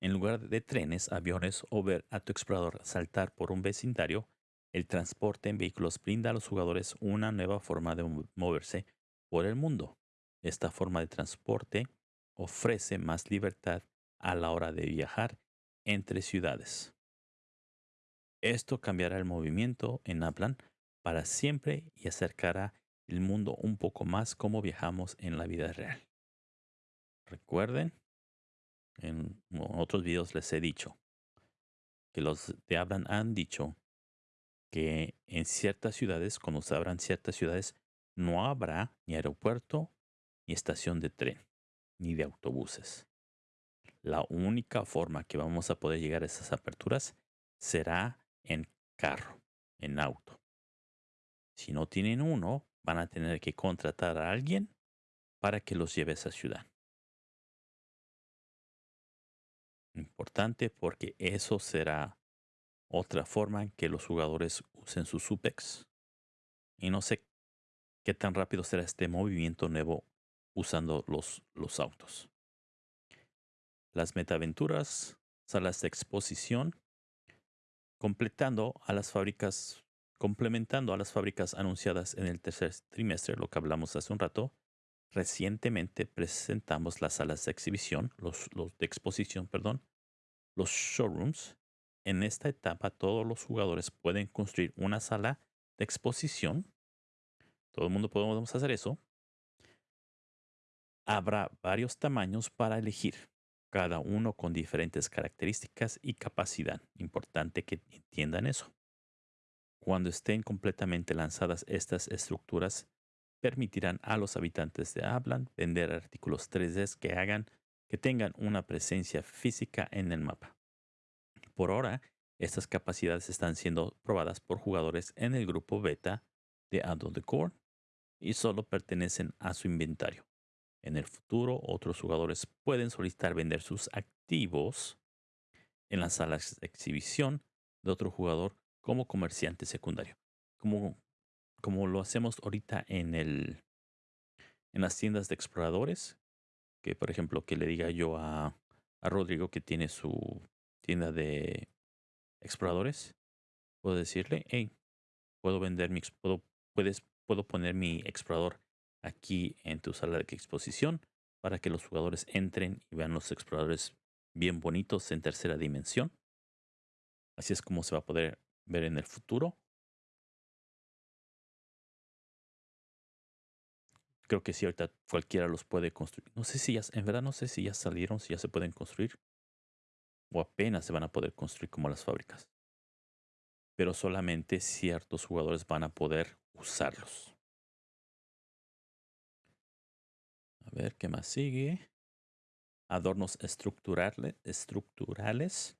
En lugar de trenes, aviones o ver a tu explorador saltar por un vecindario, el transporte en vehículos brinda a los jugadores una nueva forma de moverse por el mundo. Esta forma de transporte ofrece más libertad a la hora de viajar entre ciudades. Esto cambiará el movimiento en Aplan para siempre y acercará el mundo un poco más como viajamos en la vida real. Recuerden, en otros videos les he dicho que los de Hablan han dicho que en ciertas ciudades, cuando se abran ciertas ciudades, no habrá ni aeropuerto, ni estación de tren, ni de autobuses. La única forma que vamos a poder llegar a esas aperturas será en carro, en auto. Si no tienen uno, van a tener que contratar a alguien para que los lleve a esa ciudad. Importante porque eso será otra forma en que los jugadores usen sus SUPEX. Y no sé qué tan rápido será este movimiento nuevo usando los, los autos. Las metaventuras, salas de exposición, completando a las fábricas, complementando a las fábricas anunciadas en el tercer trimestre, lo que hablamos hace un rato, Recientemente presentamos las salas de exhibición, los, de exposición, perdón, los showrooms. En esta etapa todos los jugadores pueden construir una sala de exposición. Todo el mundo podemos hacer eso. Habrá varios tamaños para elegir, cada uno con diferentes características y capacidad. Importante que entiendan eso. Cuando estén completamente lanzadas estas estructuras, permitirán a los habitantes de Abland vender artículos 3D que hagan que tengan una presencia física en el mapa. Por ahora, estas capacidades están siendo probadas por jugadores en el grupo beta de Adult Decor y solo pertenecen a su inventario. En el futuro, otros jugadores pueden solicitar vender sus activos en las salas de exhibición de otro jugador como comerciante secundario. Como lo hacemos ahorita en, el, en las tiendas de exploradores, que por ejemplo que le diga yo a, a Rodrigo que tiene su tienda de exploradores, puedo decirle, hey, puedo vender mi, puedo, puedes, puedo poner mi explorador aquí en tu sala de exposición para que los jugadores entren y vean los exploradores bien bonitos en tercera dimensión. Así es como se va a poder ver en el futuro. Creo que si ahorita cualquiera los puede construir. No sé si ya, en verdad no sé si ya salieron, si ya se pueden construir. O apenas se van a poder construir como las fábricas. Pero solamente ciertos jugadores van a poder usarlos. A ver qué más sigue. Adornos estructurales. estructurales.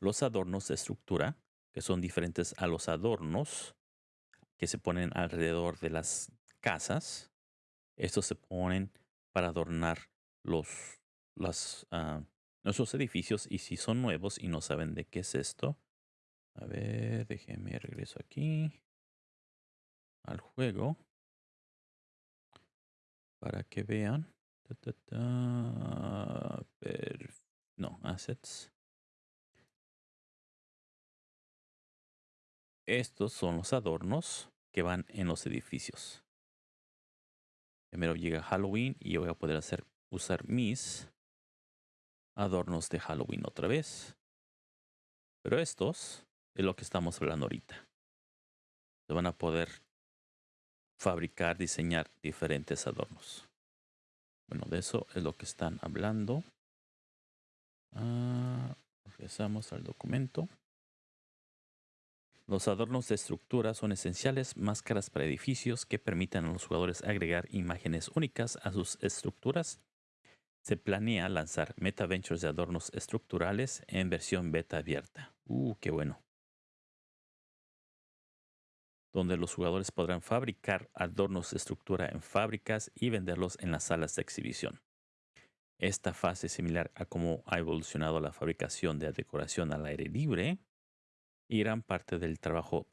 Los adornos de estructura, que son diferentes a los adornos que se ponen alrededor de las casas. Estos se ponen para adornar los, nuestros edificios y si son nuevos y no saben de qué es esto. A ver, déjenme regreso aquí al juego para que vean. no, assets. Estos son los adornos que van en los edificios. Primero llega Halloween y voy a poder hacer usar mis adornos de Halloween otra vez. Pero estos es lo que estamos hablando ahorita. Se van a poder fabricar, diseñar diferentes adornos. Bueno, de eso es lo que están hablando. Ah, regresamos al documento. Los adornos de estructura son esenciales, máscaras para edificios que permitan a los jugadores agregar imágenes únicas a sus estructuras. Se planea lanzar Meta Ventures de adornos estructurales en versión beta abierta. Uh, qué bueno donde los jugadores podrán fabricar adornos de estructura en fábricas y venderlos en las salas de exhibición. Esta fase similar a cómo ha evolucionado la fabricación de decoración al aire libre y gran parte del trabajo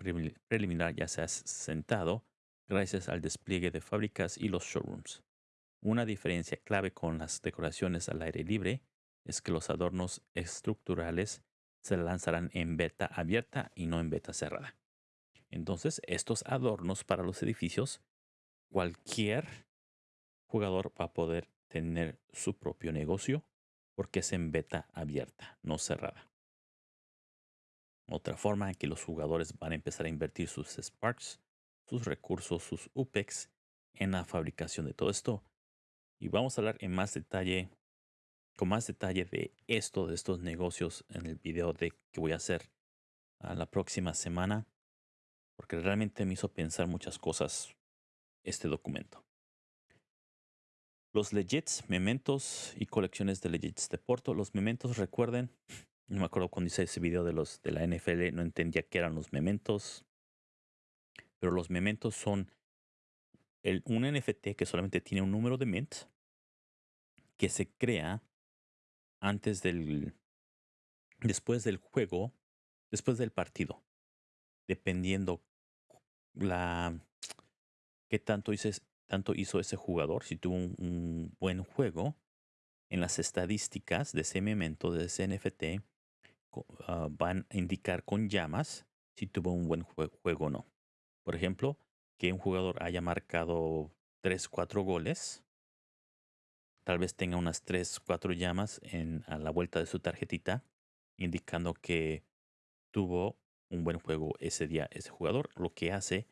preliminar ya se ha sentado gracias al despliegue de fábricas y los showrooms. Una diferencia clave con las decoraciones al aire libre es que los adornos estructurales se lanzarán en beta abierta y no en beta cerrada. Entonces, estos adornos para los edificios, cualquier jugador va a poder tener su propio negocio porque es en beta abierta, no cerrada. Otra forma en que los jugadores van a empezar a invertir sus Sparks, sus recursos, sus UPEX en la fabricación de todo esto. Y vamos a hablar en más detalle, con más detalle de esto, de estos negocios en el video de que voy a hacer a la próxima semana porque realmente me hizo pensar muchas cosas este documento. Los legits, mementos y colecciones de legits de Porto. Los mementos, recuerden, no me acuerdo cuando hice ese video de los de la NFL, no entendía qué eran los mementos. Pero los mementos son el, un NFT que solamente tiene un número de mint que se crea antes del después del juego, después del partido, dependiendo la qué tanto, tanto hizo ese jugador, si tuvo un, buen juego en las estadísticas de ese momento de ese NFT, ah, van a indicar con llamas si tuvo un buen juego o no. Por ejemplo, que un jugador haya marcado 3, 4 goles, tal vez tenga unas 3, 4 llamas en, a la vuelta de su tarjetita, indicando que tuvo un buen juego ese día ese jugador, lo que hace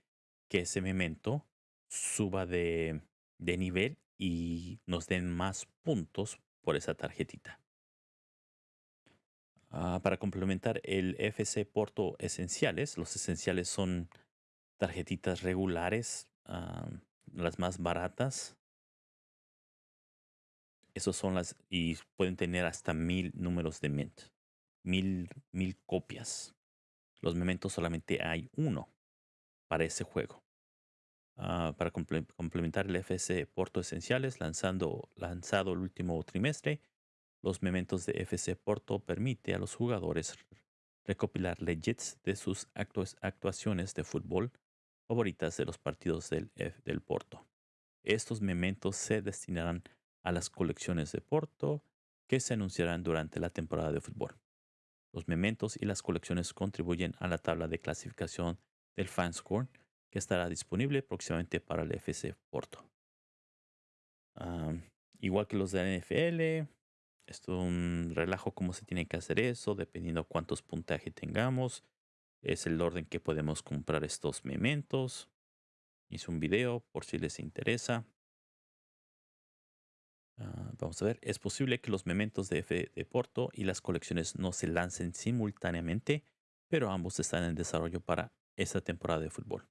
que ese memento suba de, de nivel y nos den más puntos por esa tarjetita. Ah, para complementar el FC Porto Esenciales, los esenciales son tarjetitas regulares, ah, las más baratas. Esos son las y pueden tener hasta mil números de mint, mil, mil copias. Los mementos solamente hay uno para ese juego. Ah, para complementar el FC Porto Esenciales, lanzando, lanzado el último trimestre, los mementos de FC Porto permite a los jugadores recopilar legits de sus actuaciones de fútbol favoritas de los partidos del, del Porto. Estos mementos se destinarán a las colecciones de Porto que se anunciarán durante la temporada de fútbol. Los mementos y las colecciones contribuyen a la tabla de clasificación del Fanscore que estará disponible próximamente para el FC Porto. igual que los de la NFL, es un relajo cómo se tiene que hacer eso, dependiendo cuántos puntajes tengamos. Es el orden que podemos comprar estos mementos. Hice un video por si les interesa. Ah, vamos a ver, es posible que los mementos de F de Porto y las colecciones no se lancen simultáneamente, pero ambos están en desarrollo para esta temporada de fútbol.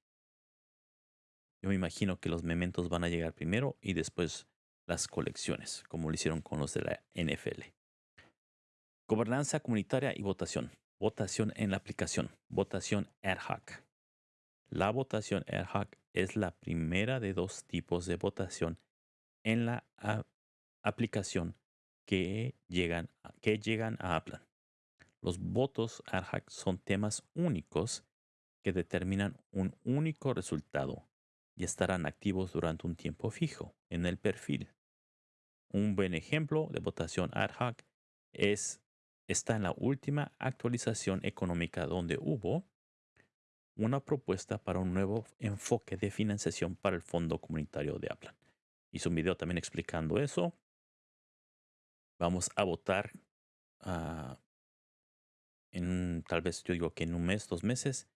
Yo me imagino que los mementos van a llegar primero y después las colecciones, como lo hicieron con los de la NFL. Gobernanza comunitaria y votación. Votación en la aplicación. Votación ad hoc. La votación ad hoc es la primera de dos tipos de votación en la aplicación que llegan, que llegan a Aplan. Los votos ad hoc son temas únicos que determinan un único resultado y estarán activos durante un tiempo fijo en el perfil. Un buen ejemplo de votación ad hoc es, está en la última actualización económica donde hubo una propuesta para un nuevo enfoque de financiación para el Fondo Comunitario de Aplan. Hice un video también explicando eso. Vamos a votar ah, en tal vez yo digo que en un mes, dos meses,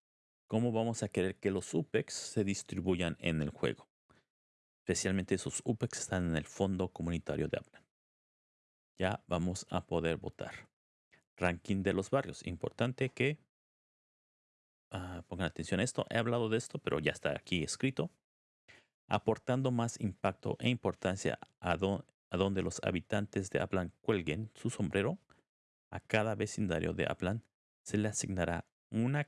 cómo vamos a querer que los UPEX se distribuyan en el juego. Especialmente esos UPEX están en el fondo comunitario de Aplan. Ya vamos a poder votar. Ranking de los barrios. Importante que ah, pongan atención a esto. He hablado de esto, pero ya está aquí escrito. Aportando más impacto e importancia a, a donde los habitantes de Aplan cuelguen su sombrero, a cada vecindario de Aplan se le asignará una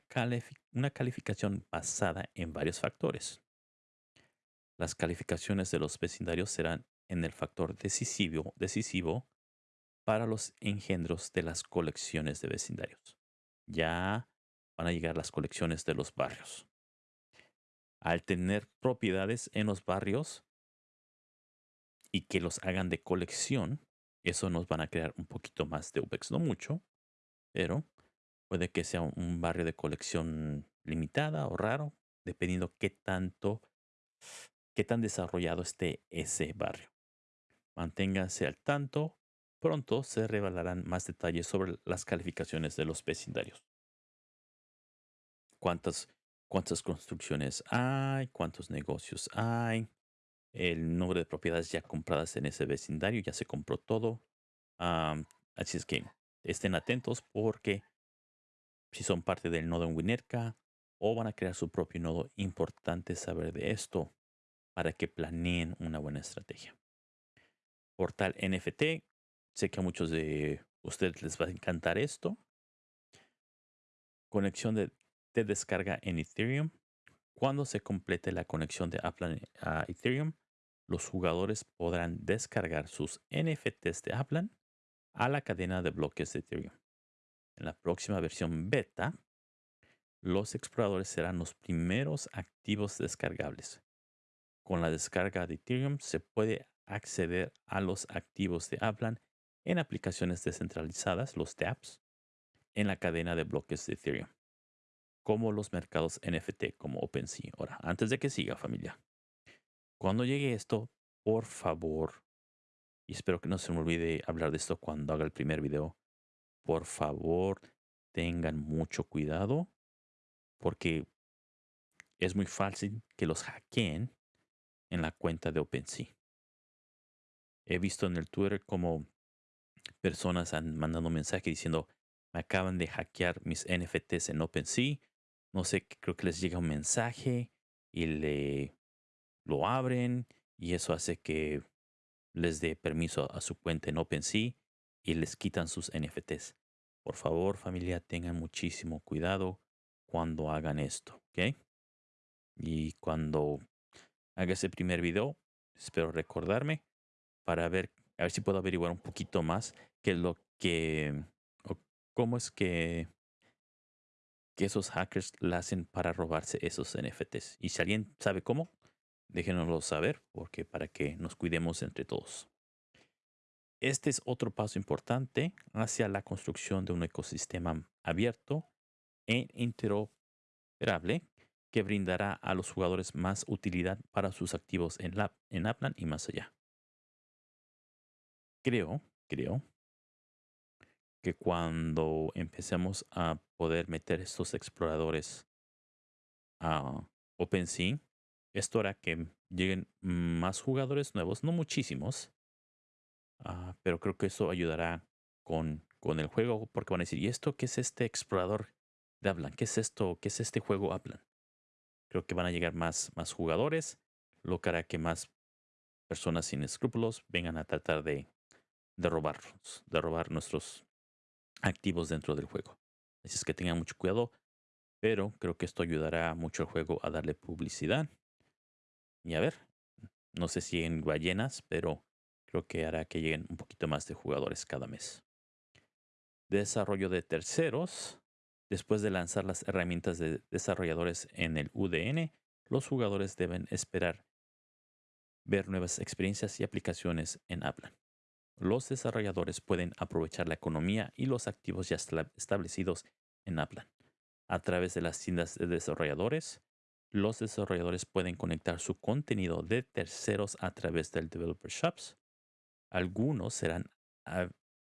calificación basada en varios factores. Las calificaciones de los vecindarios serán en el factor decisivo, para los engendros de las colecciones de vecindarios. Ya van a llegar las colecciones de los barrios. Al tener propiedades en los barrios y que los hagan de colección, eso nos van a crear un poquito más de UPEX, no mucho, pero puede que sea un barrio de colección limitada o raro, dependiendo qué tanto qué tan desarrollado esté ese barrio. Manténganse al tanto. Pronto se revelarán más detalles sobre las calificaciones de los vecindarios. ¿Cuántas, cuántas construcciones hay? ¿Cuántos negocios hay? El número de propiedades ya compradas en ese vecindario. Ya se compró todo. así es que estén atentos porque si son parte del nodo en Winerka o van a crear su propio nodo, importante saber de esto para que planeen una buena estrategia. Portal NFT. Sé que a muchos de ustedes les va a encantar esto. Conexión de, descarga en Ethereum. Cuando se complete la conexión de Aplan a Ethereum, los jugadores podrán descargar sus NFTs de Aplan a la cadena de bloques de Ethereum. En la próxima versión beta, los exploradores serán los primeros activos descargables. Con la descarga de Ethereum se puede acceder a los activos de Aplan en aplicaciones descentralizadas, los dApps, en la cadena de bloques de Ethereum, como los mercados NFT como OpenSea. Ahora, antes de que siga familia, cuando llegue esto, por favor, y espero que no se me olvide hablar de esto cuando haga el primer video, por favor, tengan mucho cuidado porque es muy fácil que los hackeen en la cuenta de OpenSea. He visto en el Twitter como personas han mandado mensaje diciendo, me acaban de hackear mis NFTs en OpenSea. No sé, creo que les llega un mensaje y le lo abren y eso hace que les dé permiso a su cuenta en OpenSea y les quitan sus NFTs. Por favor, familia, tengan muchísimo cuidado cuando hagan esto, ¿ok? Y cuando haga ese primer video, espero recordarme para ver, a ver si puedo averiguar un poquito más qué lo que, cómo es que, que esos hackers la hacen para robarse esos NFTs. Y si alguien sabe cómo, déjenoslo saber, porque para que nos cuidemos entre todos. Este es otro paso importante hacia la construcción de un ecosistema abierto e interoperable que brindará a los jugadores más utilidad para sus activos en, la, en Aplan y más allá. Creo, creo que cuando empecemos a poder meter estos exploradores a OpenSea, esto hará que lleguen más jugadores nuevos, no muchísimos, ah, pero creo que eso ayudará con, con el juego, porque van a decir, ¿y esto qué es este explorador de Aplan? ¿Qué es esto? ¿Qué es este juego Aplan? Creo que van a llegar más, más jugadores, lo que hará que más personas sin escrúpulos vengan a tratar de, de robarnos, de robar nuestros activos dentro del juego. Así es que tengan mucho cuidado, pero creo que esto ayudará mucho al juego a darle publicidad. Y a ver, no sé si en ballenas, pero creo que hará que lleguen un poquito más de jugadores cada mes. Desarrollo de terceros. Después de lanzar las herramientas de desarrolladores en el UDN, los jugadores deben esperar ver nuevas experiencias y aplicaciones en Aplan. Los desarrolladores pueden aprovechar la economía y los activos ya establecidos en Aplan. A través de las tiendas de desarrolladores, los desarrolladores pueden conectar su contenido de terceros a través del Developer Shops. Algunos serán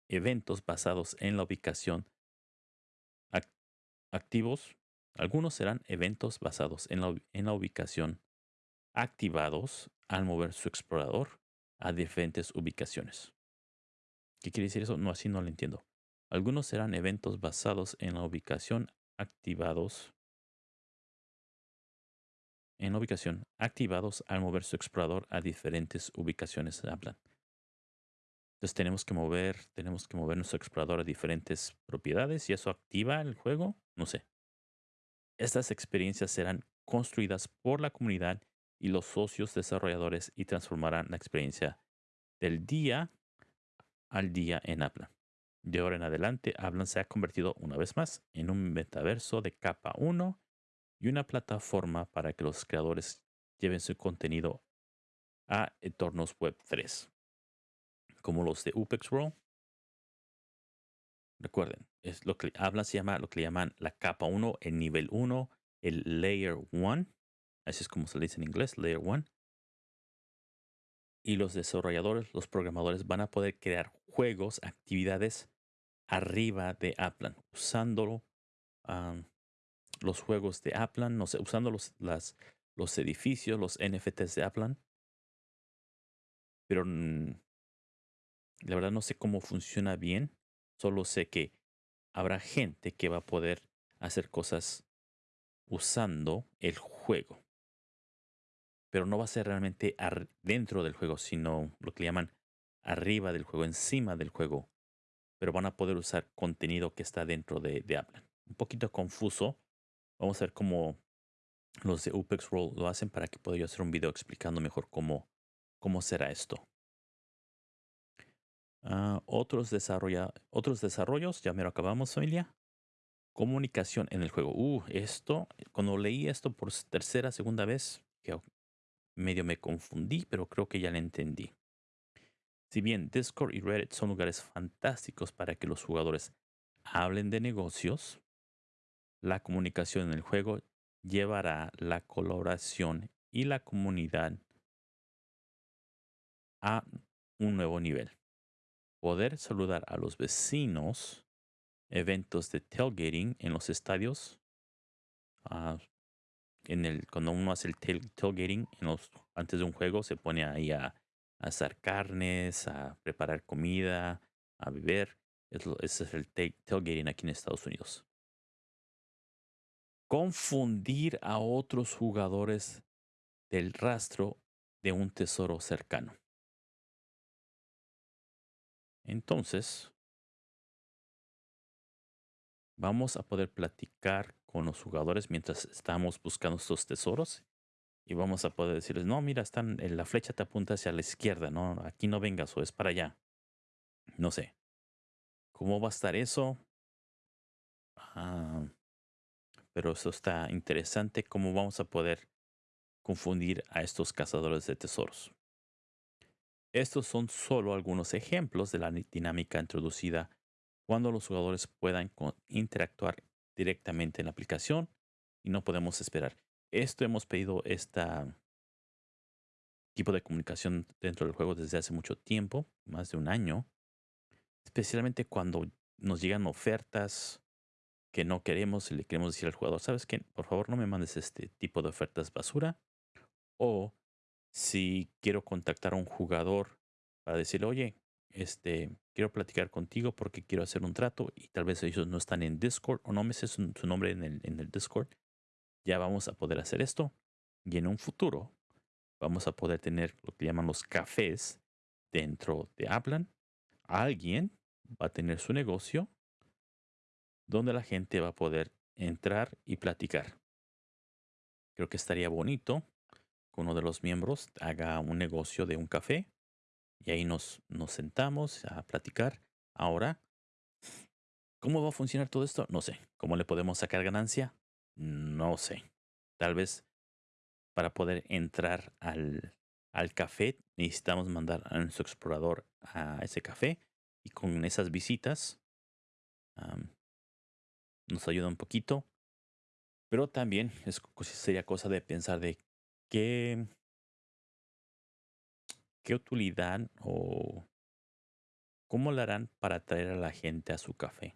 eventos basados en la ubicación activos, algunos serán eventos basados en la, ubicación activados al mover su explorador a diferentes ubicaciones. ¿Qué quiere decir eso? No, así no lo entiendo. Algunos serán eventos basados en la ubicación activados en la ubicación activados al mover su explorador a diferentes ubicaciones hablan. Entonces tenemos que mover, tenemos que mover nuestro explorador a diferentes propiedades y eso activa el juego. No sé. Estas experiencias serán construidas por la comunidad y los socios desarrolladores y transformarán la experiencia del día al día en Aplan. De ahora en adelante, Aplan se ha convertido una vez más en un metaverso de capa 1 y una plataforma para que los creadores lleven su contenido a entornos web 3, como los de UPEX World. Recuerden, es lo que hablan se llama lo que le llaman la capa 1, el nivel 1, el layer 1, así es como se dice en inglés, layer 1. Y los desarrolladores, los programadores van a poder crear juegos, actividades arriba de Aplan, usándolo los juegos de Aplan, no sé, usando los, los edificios, los NFTs de Aplan. Pero la verdad no sé cómo funciona bien. Solo sé que habrá gente que va a poder hacer cosas usando el juego. Pero no va a ser realmente dentro del juego, sino lo que le llaman arriba del juego, encima del juego. Pero van a poder usar contenido que está dentro de, de. Un poquito confuso, Vamos a ver cómo los de UPEX lo hacen para que pueda yo hacer un video explicando mejor cómo, cómo será esto. Ah, otros, desarrolla, otros desarrollos, ya me lo acabamos familia. Comunicación en el juego. Uh, esto, cuando leí esto por tercera, segunda vez, que medio me confundí, pero creo que ya lo entendí. Si bien Discord y Reddit son lugares fantásticos para que los jugadores hablen de negocios, la comunicación en el juego llevará la colaboración y la comunidad a un nuevo nivel. Poder saludar a los vecinos, eventos de tailgating en los estadios, ah, en el, cuando uno hace el tailgating antes de un juego, se pone ahí a, a asar carnes, a preparar comida, a beber. ese es el tailgating aquí en Estados Unidos. Confundir a otros jugadores del rastro de un tesoro cercano. Entonces, vamos a poder platicar con los jugadores mientras estamos buscando estos tesoros y vamos a poder decirles, no, mira, están, la flecha te apunta hacia la izquierda, no, aquí no vengas o es para allá. No sé. ¿Cómo va a estar eso? Ah, pero eso está interesante, cómo vamos a poder confundir a estos cazadores de tesoros. Estos son solo algunos ejemplos de la dinámica introducida cuando los jugadores puedan interactuar directamente en la aplicación y no podemos esperar. Esto hemos pedido este tipo de comunicación dentro del juego desde hace mucho tiempo, más de un año, especialmente cuando nos llegan ofertas que no queremos y le queremos decir al jugador, ¿sabes qué? Por favor no me mandes este tipo de ofertas basura. O si quiero contactar a un jugador para decirle, oye, este, quiero platicar contigo porque quiero hacer un trato y tal vez ellos no están en Discord o no me sé su, nombre en el, en el Discord, ya vamos a poder hacer esto. Y en un futuro vamos a poder tener lo que llaman los cafés dentro de Aplan. Alguien va a tener su negocio donde la gente va a poder entrar y platicar. Creo que estaría bonito uno de los miembros haga un negocio de un café y ahí nos, nos sentamos a platicar. Ahora, ¿cómo va a funcionar todo esto? No sé. ¿Cómo le podemos sacar ganancia? No sé. Tal vez para poder entrar al, al café necesitamos mandar a nuestro explorador a ese café y con esas visitas nos ayuda un poquito. Pero también es, sería cosa de pensar de qué, utilidad o cómo lo harán para atraer a la gente a su café.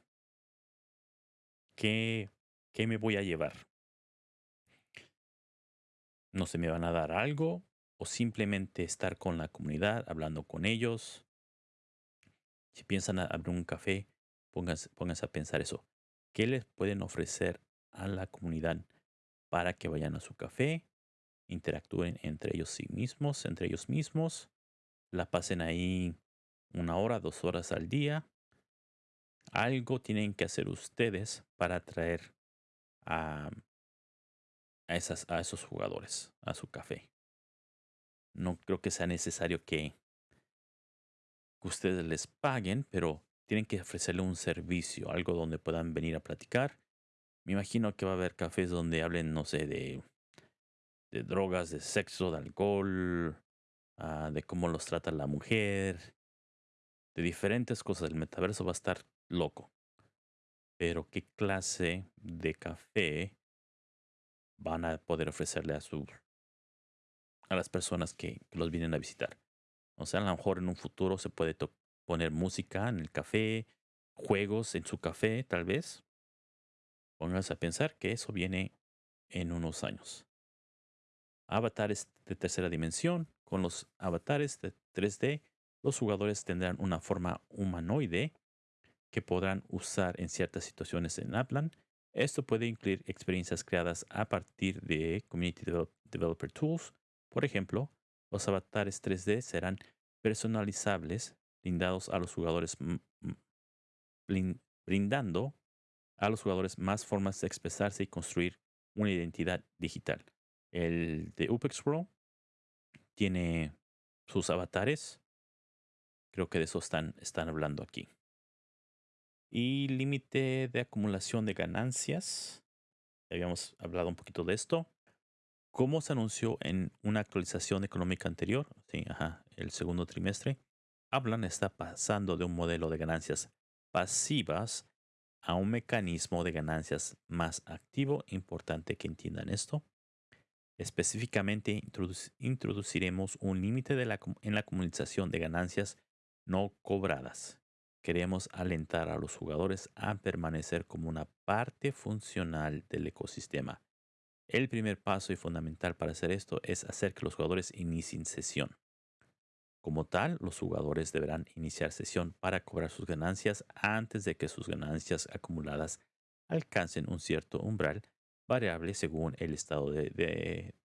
¿Qué, ¿Qué me voy a llevar? ¿No se me van a dar algo? ¿O simplemente estar con la comunidad, hablando con ellos? Si piensan abrir un café, pónganse, pónganse a pensar eso. ¿Qué les pueden ofrecer a la comunidad para que vayan a su café? Interactúen entre ellos sí mismos, entre ellos mismos. La pasen ahí una hora, dos horas al día. Algo tienen que hacer ustedes para atraer a, esas, a esos jugadores, a su café. No creo que sea necesario que, ustedes les paguen, pero tienen que ofrecerle un servicio, algo donde puedan venir a platicar. Me imagino que va a haber cafés donde hablen, no sé, de, de drogas, de sexo, de alcohol, ah, de cómo los trata la mujer, de diferentes cosas. El metaverso va a estar loco pero qué clase de café van a poder ofrecerle a su a las personas que, los vienen a visitar. O sea, a lo mejor en un futuro se puede poner música en el café, juegos en su café, tal vez. Pónganse a pensar que eso viene en unos años. Avatares de tercera dimensión. Con los avatares de 3D, los jugadores tendrán una forma humanoide que podrán usar en ciertas situaciones en Aplan. Esto puede incluir experiencias creadas a partir de Community Developer Tools. Por ejemplo, los avatares 3D serán personalizables, brindados a los jugadores, brindando a los jugadores más formas de expresarse y construir una identidad digital. El de UPEX Pro tiene sus avatares. Creo que de eso están, están hablando aquí. Y límite de acumulación de ganancias. Habíamos hablado un poquito de esto. Como se anunció en una actualización económica anterior, sí, ajá, el segundo trimestre, Hablan está pasando de un modelo de ganancias pasivas a un mecanismo de ganancias más activo. Importante que entiendan esto. Específicamente, introduciremos un límite en la comunicación de ganancias no cobradas queremos alentar a los jugadores a permanecer como una parte funcional del ecosistema. El primer paso y fundamental para hacer esto es hacer que los jugadores inicien sesión. Como tal, los jugadores deberán iniciar sesión para cobrar sus ganancias antes de que sus ganancias acumuladas alcancen un cierto umbral variable según el estado de,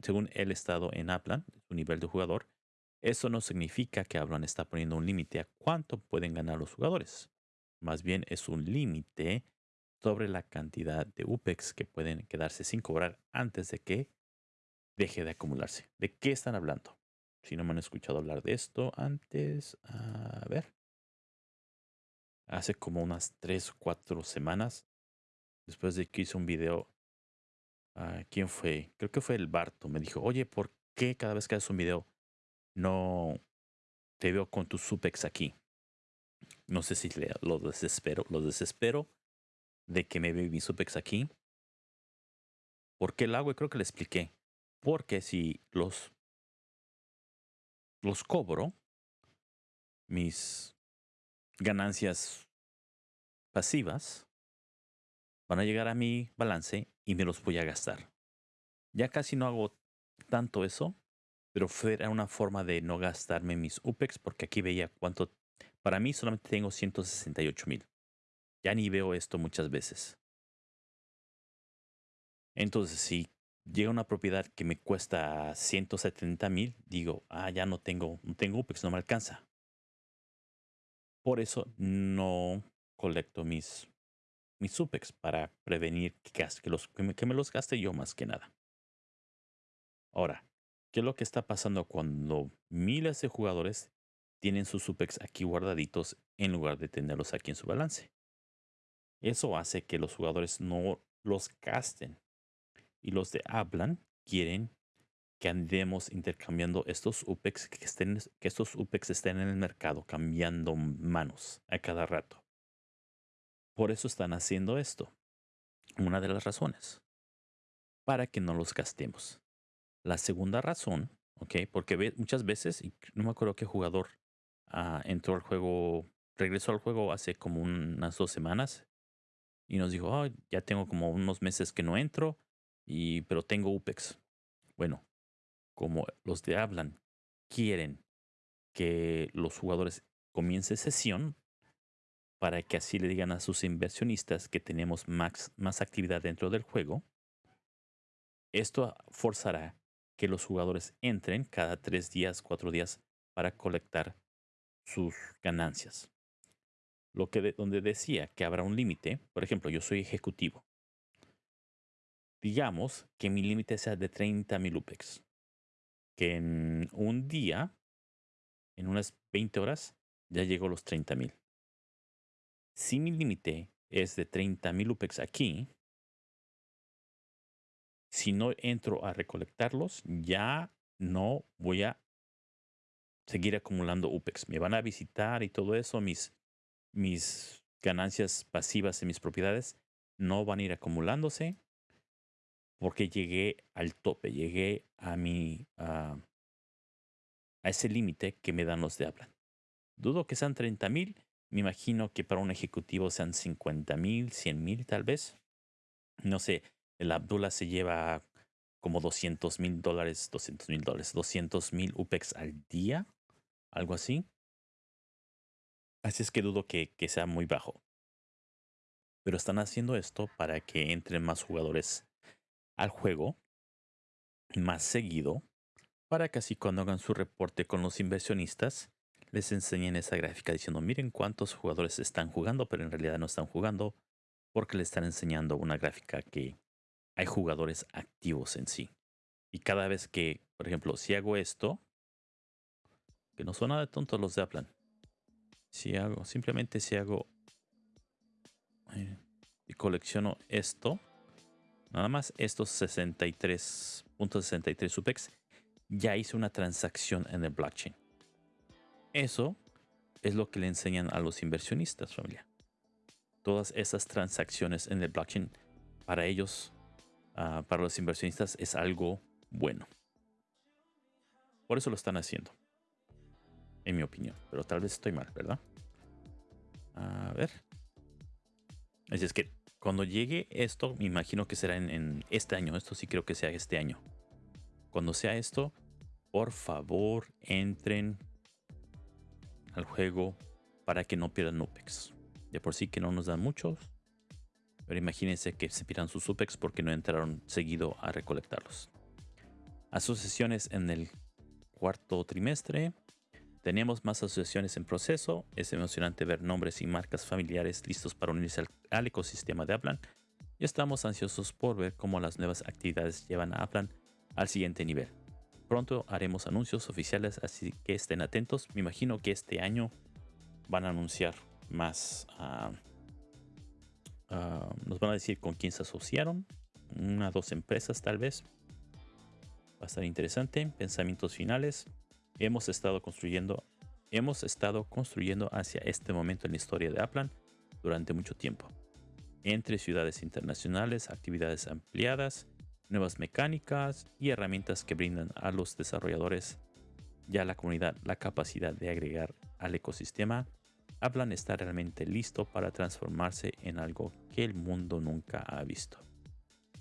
según el estado en Aplan, su nivel de jugador. Eso no significa que Aplan está poniendo un límite a cuánto pueden ganar los jugadores. Más bien es un límite sobre la cantidad de UPEX que pueden quedarse sin cobrar antes de que deje de acumularse. ¿De qué están hablando? Si no me han escuchado hablar de esto antes, a ver. Hace como unas 3 o 4 semanas, después de que hice un video, uh, ¿quién fue? Creo que fue el Barto. Me dijo, oye, ¿por qué cada vez que haces un video no te veo con tus supex aquí? No sé si le, lo desespero, lo desespero de que me ve mi supex aquí. ¿Por qué lo hago? Y creo que le expliqué. Porque si los, los cobro, mis ganancias pasivas van a llegar a mi balance y me los voy a gastar. Ya casi no hago tanto eso, pero fue una forma de no gastarme mis UPEX porque aquí veía cuánto. Para mí solamente tengo 168 mil. Ya ni veo esto muchas veces. Entonces, si llega una propiedad que me cuesta 170 mil, digo, ah, ya no tengo, no tengo UPEX, no me alcanza. Por eso no colecto mis, mis UPEX para prevenir que, los, que, me, los gaste yo más que nada. Ahora, ¿qué es lo que está pasando cuando miles de jugadores tienen sus UPEX aquí guardaditos en lugar de tenerlos aquí en su balance? Eso hace que los jugadores no los gasten y los de hablan quieren que andemos intercambiando estos UPEX, que, estén, que estos UPEX estén en el mercado, cambiando manos a cada rato. Por eso están haciendo esto. Una de las razones. Para que no los gastemos. La segunda razón, ¿ok? Porque muchas veces, y no me acuerdo qué jugador uh, entró al juego, regresó al juego hace como unas dos semanas y nos dijo, ya tengo como unos meses que no entro y, pero tengo UPEX. Bueno, como los de hablan quieren que los jugadores comiencen sesión para que así le digan a sus inversionistas que tenemos más, actividad dentro del juego, esto forzará que los jugadores entren cada tres días, cuatro días para colectar sus ganancias. Lo que donde decía que habrá un límite, por ejemplo, yo soy ejecutivo digamos que mi límite sea de 30 mil UPEX. Que en un día, en unas 20 horas, ya llego a los 30 mil. Si mi límite es de 30 mil UPEX aquí, si no entro a recolectarlos, ya no voy a seguir acumulando UPEX. Me van a visitar y todo eso, mis, mis ganancias pasivas en mis propiedades no van a ir acumulándose porque llegué al tope, llegué a mi a ese límite que me dan los de hablan. Dudo que sean 30 mil, me imagino que para un ejecutivo sean 50 mil, 100 mil tal vez. No sé, el Abdullah se lleva como 200 mil dólares, 200 mil dólares, 200 mil UPEX al día, algo así. Así es que dudo que, que sea muy bajo. Pero están haciendo esto para que entren más jugadores al juego más seguido para que así cuando hagan su reporte con los inversionistas les enseñen esa gráfica diciendo miren cuántos jugadores están jugando pero en realidad no están jugando porque le están enseñando una gráfica que hay jugadores activos en sí. Y cada vez que, por ejemplo, si hago esto, que no son nada de tontos los de Aplan. Si hago, simplemente si hago eh, y colecciono esto, Nada más estos 63.63 SUPEX ya hice una transacción en el blockchain. Eso es lo que le enseñan a los inversionistas, familia. Todas esas transacciones en el blockchain para ellos, ah, para los inversionistas, es algo bueno. Por eso lo están haciendo. En mi opinión. Pero tal vez estoy mal, ¿verdad? A ver. Así es que cuando llegue esto, me imagino que será en, este año. Esto sí creo que sea este año. Cuando sea esto, por favor entren al juego para que no pierdan UPEX. De por sí que no nos dan muchos. Pero imagínense que se pierdan sus UPEX porque no entraron seguido a recolectarlos. Asociaciones en el cuarto trimestre. Tenemos más asociaciones en proceso. Es emocionante ver nombres y marcas familiares listos para unirse al, ecosistema de Aplan. Y estamos ansiosos por ver cómo las nuevas actividades llevan a Aplan al siguiente nivel. Pronto haremos anuncios oficiales, así que estén atentos. Me imagino que este año van a anunciar más. Ah, ah, nos van a decir con quién se asociaron. Una dos empresas tal vez. Va a estar interesante. Pensamientos finales. Hemos estado construyendo. Hemos estado construyendo hacia este momento en la historia de Aplan durante mucho tiempo. Entre ciudades internacionales, actividades ampliadas, nuevas mecánicas y herramientas que brindan a los desarrolladores ya la comunidad la capacidad de agregar al ecosistema, Aplan está realmente listo para transformarse en algo que el mundo nunca ha visto.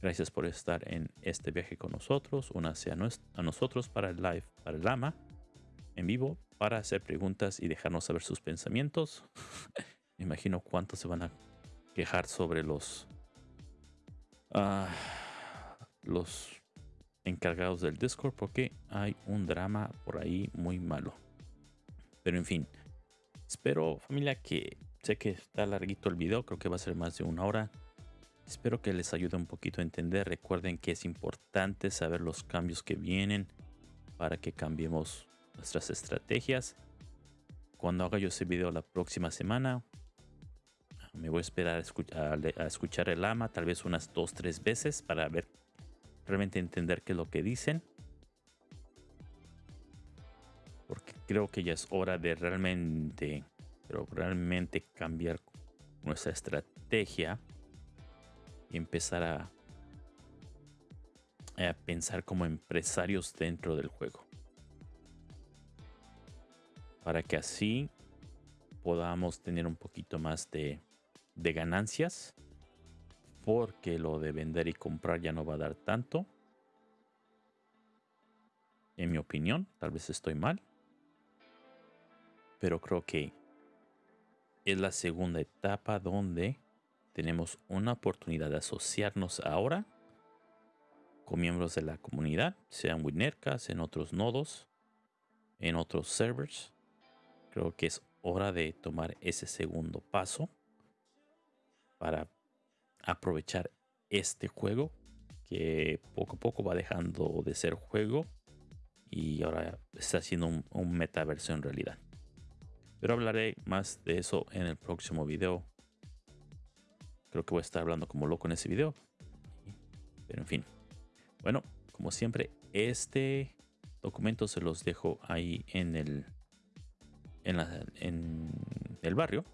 Gracias por estar en este viaje con nosotros. Únase a, a nosotros para el live, para el AMA en vivo, para hacer preguntas y dejarnos saber sus pensamientos. Me imagino cuántos se van a quejar sobre los... Ah, los encargados del Discord porque hay un drama por ahí muy malo. Pero en fin, espero familia que sé que está larguito el video, creo que va a ser más de una hora. Espero que les ayude un poquito a entender. Recuerden que es importante saber los cambios que vienen para que cambiemos nuestras estrategias. Cuando haga yo ese video la próxima semana, me voy a esperar a escuchar, a escuchar el ama tal vez unas dos, tres veces para ver realmente entender qué es lo que dicen. Porque creo que ya es hora de realmente, pero realmente cambiar nuestra estrategia y empezar a, a pensar como empresarios dentro del juego. Para que así podamos tener un poquito más de, de ganancias porque lo de vender y comprar ya no va a dar tanto. En mi opinión, tal vez estoy mal. Pero creo que es la segunda etapa donde tenemos una oportunidad de asociarnos ahora con miembros de la comunidad, sean Winercas, en otros nodos, en otros servers. Creo que es hora de tomar ese segundo paso para aprovechar este juego que poco a poco va dejando de ser juego y ahora está haciendo un, metaverso en realidad. Pero hablaré más de eso en el próximo video. Creo que voy a estar hablando como loco en ese video. Pero en fin. Bueno, como siempre, este documento se los dejo ahí en el, en, en el barrio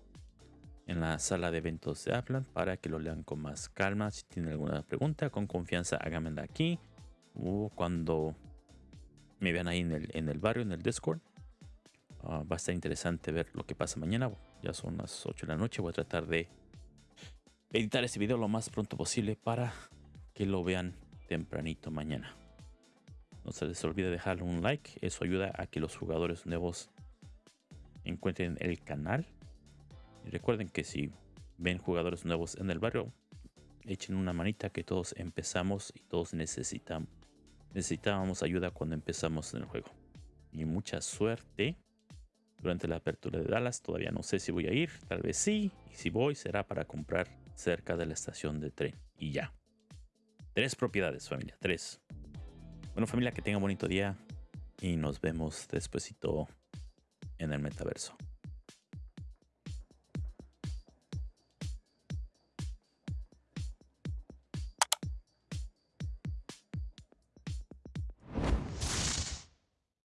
en la sala de eventos de Aplan para que lo lean con más calma. Si tienen alguna pregunta, con confianza, háganmela aquí o cuando me vean ahí en el, en el barrio, en el Discord. Ah, va a estar interesante ver lo que pasa mañana. Ya son las 8 de la noche. Voy a tratar de editar este video lo más pronto posible para que lo vean tempranito mañana. No se les olvide dejarle un like. Eso ayuda a que los jugadores nuevos encuentren el canal y recuerden que si ven jugadores nuevos en el barrio, echen una manita que todos empezamos y todos necesitamos, necesitábamos ayuda cuando empezamos en el juego. Y mucha suerte durante la apertura de Dallas. Todavía no sé si voy a ir, tal vez sí. Y si voy será para comprar cerca de la estación de tren. Y ya. Tres propiedades, familia. Tres. Bueno, familia, que tenga un bonito día. Y nos vemos despuesito en el metaverso.